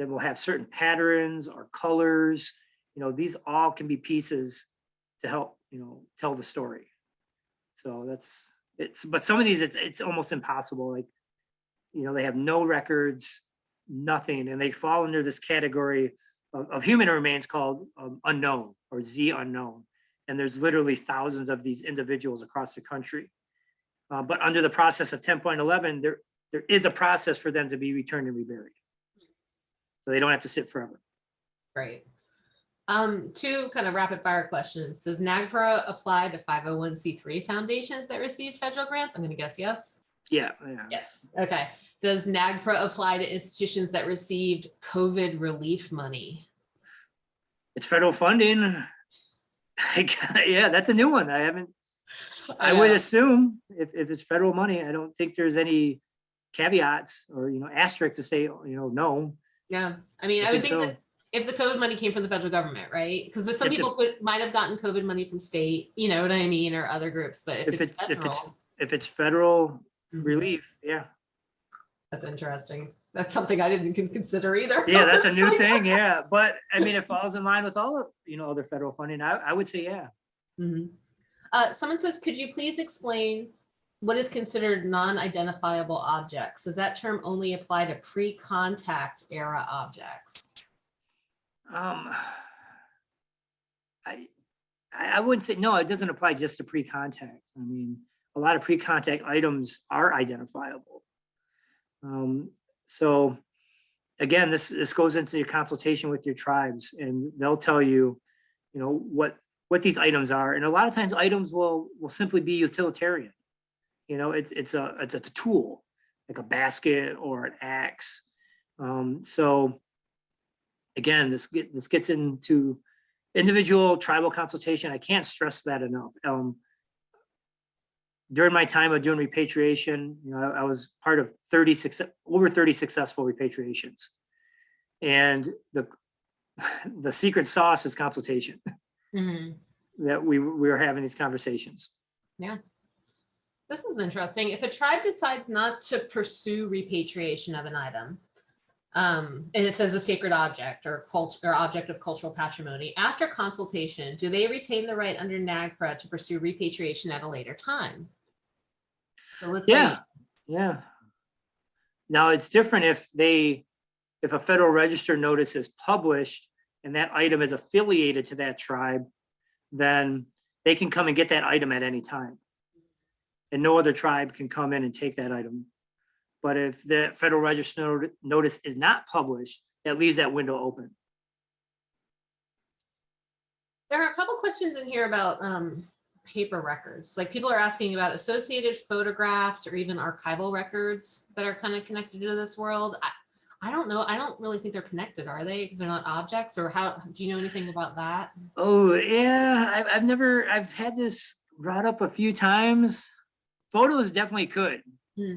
that will have certain patterns or colors, you know, these all can be pieces to help, you know, tell the story. So that's, it's, but some of these, it's, it's almost impossible. Like, you know, they have no records, nothing, and they fall under this category of, of human remains called um, unknown or Z unknown. And there's literally thousands of these individuals across the country. Uh, but under the process of 10.11, there, there is a process for them to be returned and reburied. So they don't have to sit forever. Great. Um, two kind of rapid fire questions. Does NAGPRA apply to 501c3 foundations that receive federal grants? I'm gonna guess yes. Yeah. yeah. Yes. Okay. Does NAGPRA apply to institutions that received COVID relief money? It's federal funding. *laughs* yeah, that's a new one. I haven't, I would assume if, if it's federal money, I don't think there's any caveats or, you know, asterisk to say, you know, no. Yeah, I mean, I I would think think that if the COVID money came from the federal government, right? Because some If people could, might have gotten COVID money from state, you know what I mean, or other groups, but If if it's it's, if it's, if it's federal mhm, relief, yeah. That's interesting. That's something I didn't consider either. Yeah, that's a new *laughs* thing, yeah, but I mean, it falls in line with all of, you know, other federal funding, I, I would say, yeah. Mhm. Uh, someone says, could you please explain what is considered non-identifiable objects? Does that term only apply to pre-contact era objects? Um. I, I wouldn't say, no, it doesn't apply just to pre-contact. I mean, a lot of pre-contact items are identifiable. Um, so again, this, this goes into your consultation with your tribes and they'll tell you, you know, what, what these items are. And a lot of times items will, will simply be utilitarian. You know, it's, it's a, it's a tool, like a basket or an axe. Um, so again, this get, this gets into individual tribal consultation. I can't stress that enough. Um, during my time of doing repatriation, you know, I, I was part of 30 success, over 30 successful repatriations. And the, *laughs* the secret sauce is consultation Mhm. that we, we were having these conversations. This is interesting. If a tribe decides not to pursue repatriation of an item, um, and it says a sacred object or cult or object of cultural patrimony, after consultation, do they retain the right under NAGPRA to pursue repatriation at a later time? So let's say, Yeah, yeah. Now, it's different if they, if a federal register notice is published and that item is affiliated to that tribe, then they can come and get that item at any time. And no other tribe can come in and take that item. But if the federal register notice is not published, that leaves that window open. there are a couple questions in here about um, paper records. Like people are asking about associated photographs or even archival records that are kind of connected to this world. I, I don't know. I don't really think they're connected, are they? Because they're not objects or how, do you know anything about that? Oh, yeah, I've, I've never, I've had this brought up a few times. Photos definitely could. Hmm.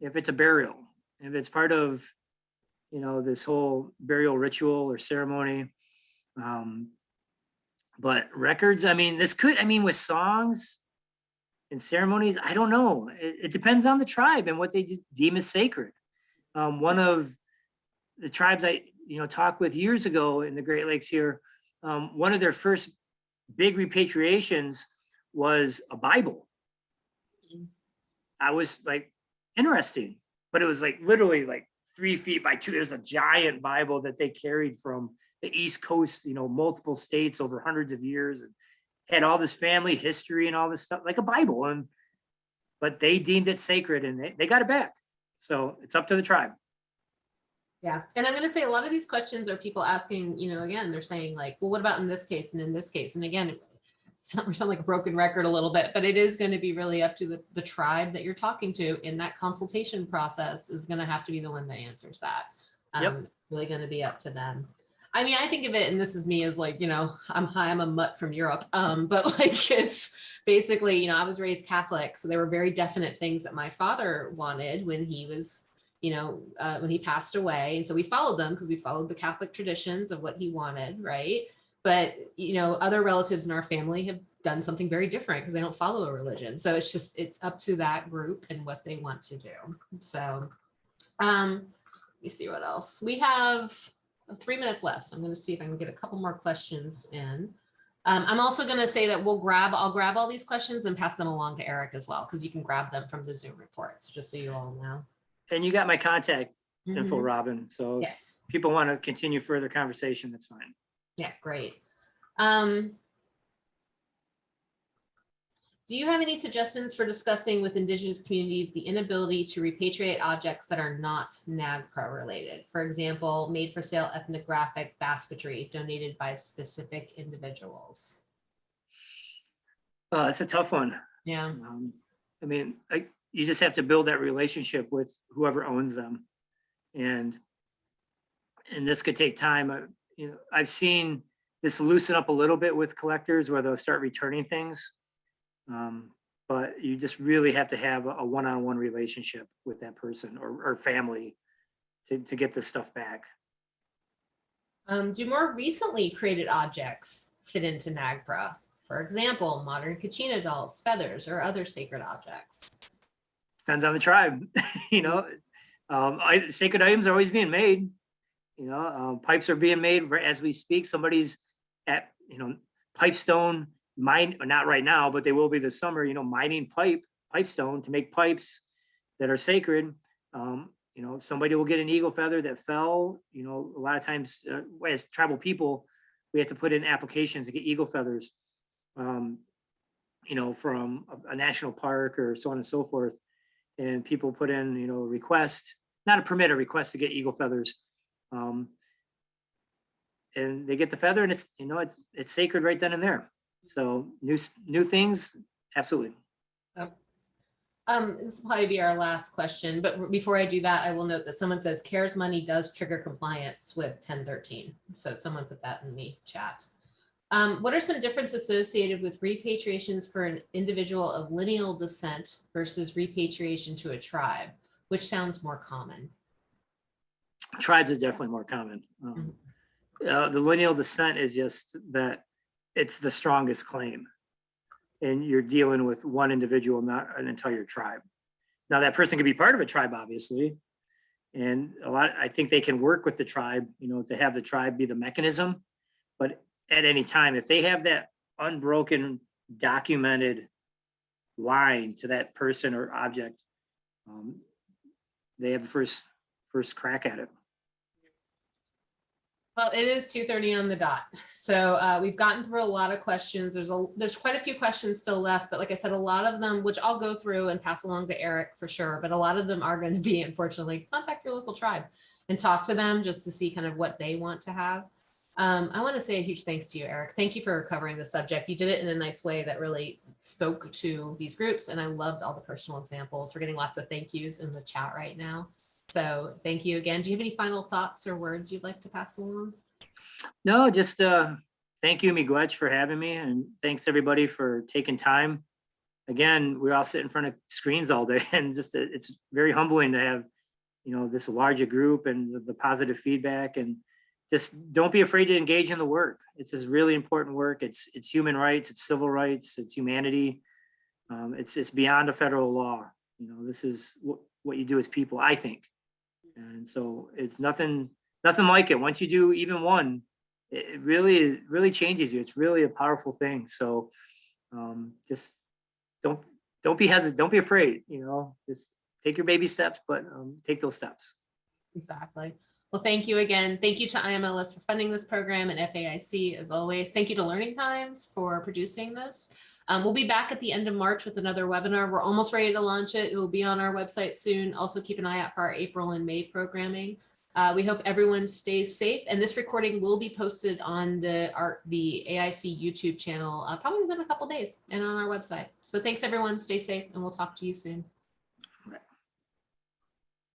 If it's a burial, if it's part of, you know, this whole burial ritual or ceremony. Um, but records, I mean, this could, I mean, with songs and ceremonies, I don't know. It, it depends on the tribe and what they deem as sacred. Um, one of the tribes I, you know, talked with years ago in the Great Lakes here, um, one of their first big repatriations was a Bible. I was like, interesting, but it was like literally like three feet by two. There's a giant Bible that they carried from the East Coast, you know, multiple states over hundreds of years and had all this family history and all this stuff, like a Bible. And but they deemed it sacred and they, they got it back. So it's up to the tribe. Yeah, and I'm gonna say a lot of these questions are people asking, you know, again, they're saying like, well, what about in this case and in this case? And again, we *laughs* sound like a broken record a little bit, but it is gonna be really up to the, the tribe that you're talking to in that consultation process is gonna have to be the one that answers that. Yep. Um, Really gonna be up to them. I mean, I think of it, and this is me as like, you know, I'm high, I'm a mutt from Europe. Um, *laughs* but like it's basically, you know, I was raised Catholic, so there were very definite things that my father wanted when he was you know, uh, when he passed away. And so we followed them because we followed the Catholic traditions of what he wanted, right? But, you know, other relatives in our family have done something very different because they don't follow a religion. So it's just, it's up to that group and what they want to do. So, um, let me see what else. We have three minutes left. So I'm going to see if I can get a couple more questions in. Um, I'm also going to say that we'll grab, I'll grab all these questions and pass them along to Eric as well, because you can grab them from the Zoom reports, just so you all know. And you got my contact info, Mhm. Robin. So if Yes. people want to continue further conversation, that's fine. Yeah, great. Um, do you have any suggestions for discussing with indigenous communities the inability to repatriate objects that are not NAGPRA related? For example, made for sale ethnographic basketry donated by specific individuals. Uh, it's a tough one. Yeah, Um, I mean, I, you just have to build that relationship with whoever owns them. And, and this could take time. You know, I've seen this loosen up a little bit with collectors where they'll start returning things. Um, But you just really have to have a one-on-one relationship with that person or, or family to, to get this stuff back. um, do more recently created objects fit into NAGPRA? For example, modern Kachina dolls, feathers, or other sacred objects? Depends on the tribe, *laughs* you know, Um, I, sacred items are always being made. You know, um, pipes are being made as we speak. Somebody's at, you know, pipestone mine, not right now, but they will be this summer, you know, mining pipe, pipestone to make pipes that are sacred. Um, you know, somebody will get an eagle feather that fell, you know, a lot of times, uh, as tribal people, we have to put in applications to get eagle feathers. Um, you know, from a- a national park or so on and so forth. And people put in, you know, request, not a permit, a request to get eagle feathers. Um, and they get the feather and it's, you know, it's, it's sacred right then and there. So new, new things, absolutely. Um, this will probably be our last question, but before I do that, I will note that someone says CARES money does trigger compliance with ten thirteen. So someone put that in the chat. Um, what are some differences associated with repatriations for an individual of lineal descent versus repatriation to a tribe? Which sounds more common? Tribes is definitely more common. Um, Uh, the lineal descent is just that it's the strongest claim. And you're dealing with one individual, not an entire tribe. Now, that person could be part of a tribe, obviously. And a lot, I think they can work with the tribe, you know, to have the tribe be the mechanism. But at any time, if they have that unbroken, documented line to that person or object, um, they have the first, first crack at it. Well, it is two thirty on the dot. So uh, we've gotten through a lot of questions. There's a, there's quite a few questions still left, but like I said, a lot of them, which I'll go through and pass along to Eric for sure, but a lot of them are going to be unfortunately, contact your local tribe and talk to them just to see kind of what they want to have. Um, I want to say a huge thanks to you, Eric. Thank you for covering the subject. You did it in a nice way that really spoke to these groups and I loved all the personal examples. We're getting lots of thank yous in the chat right now. So thank you again. Do you have any final thoughts or words you'd like to pass along? No, just uh, thank you, Miigwech, for having me, and thanks everybody for taking time. Again, we all sit in front of screens all day, *laughs* and just uh, it's very humbling to have, you know, this larger group and the, the positive feedback, and just don't be afraid to engage in the work. It's this really important work. It's it's human rights, it's civil rights, it's humanity. Um, it's it's beyond a federal law. You know, this is what what you do as people. I think, and so it's nothing nothing like it. Once you do even one, it really, really changes you. It's really a powerful thing. So um, just don't, don't be hesitant, don't be afraid, you know, just take your baby steps, but um, take those steps. Exactly. Well, thank you again. Thank you to IMLS for funding this program and FAIC as always. Thank you to Learning Times for producing this. Um, we'll be back at the end of March with another webinar. We're almost ready to launch it. It will be on our website soon. Also keep an eye out for our April and May programming. Uh, we hope everyone stays safe and this recording will be posted on the our, the AIC YouTube channel uh, probably within a couple days and on our website. So thanks everyone. Stay safe and we'll talk to you soon.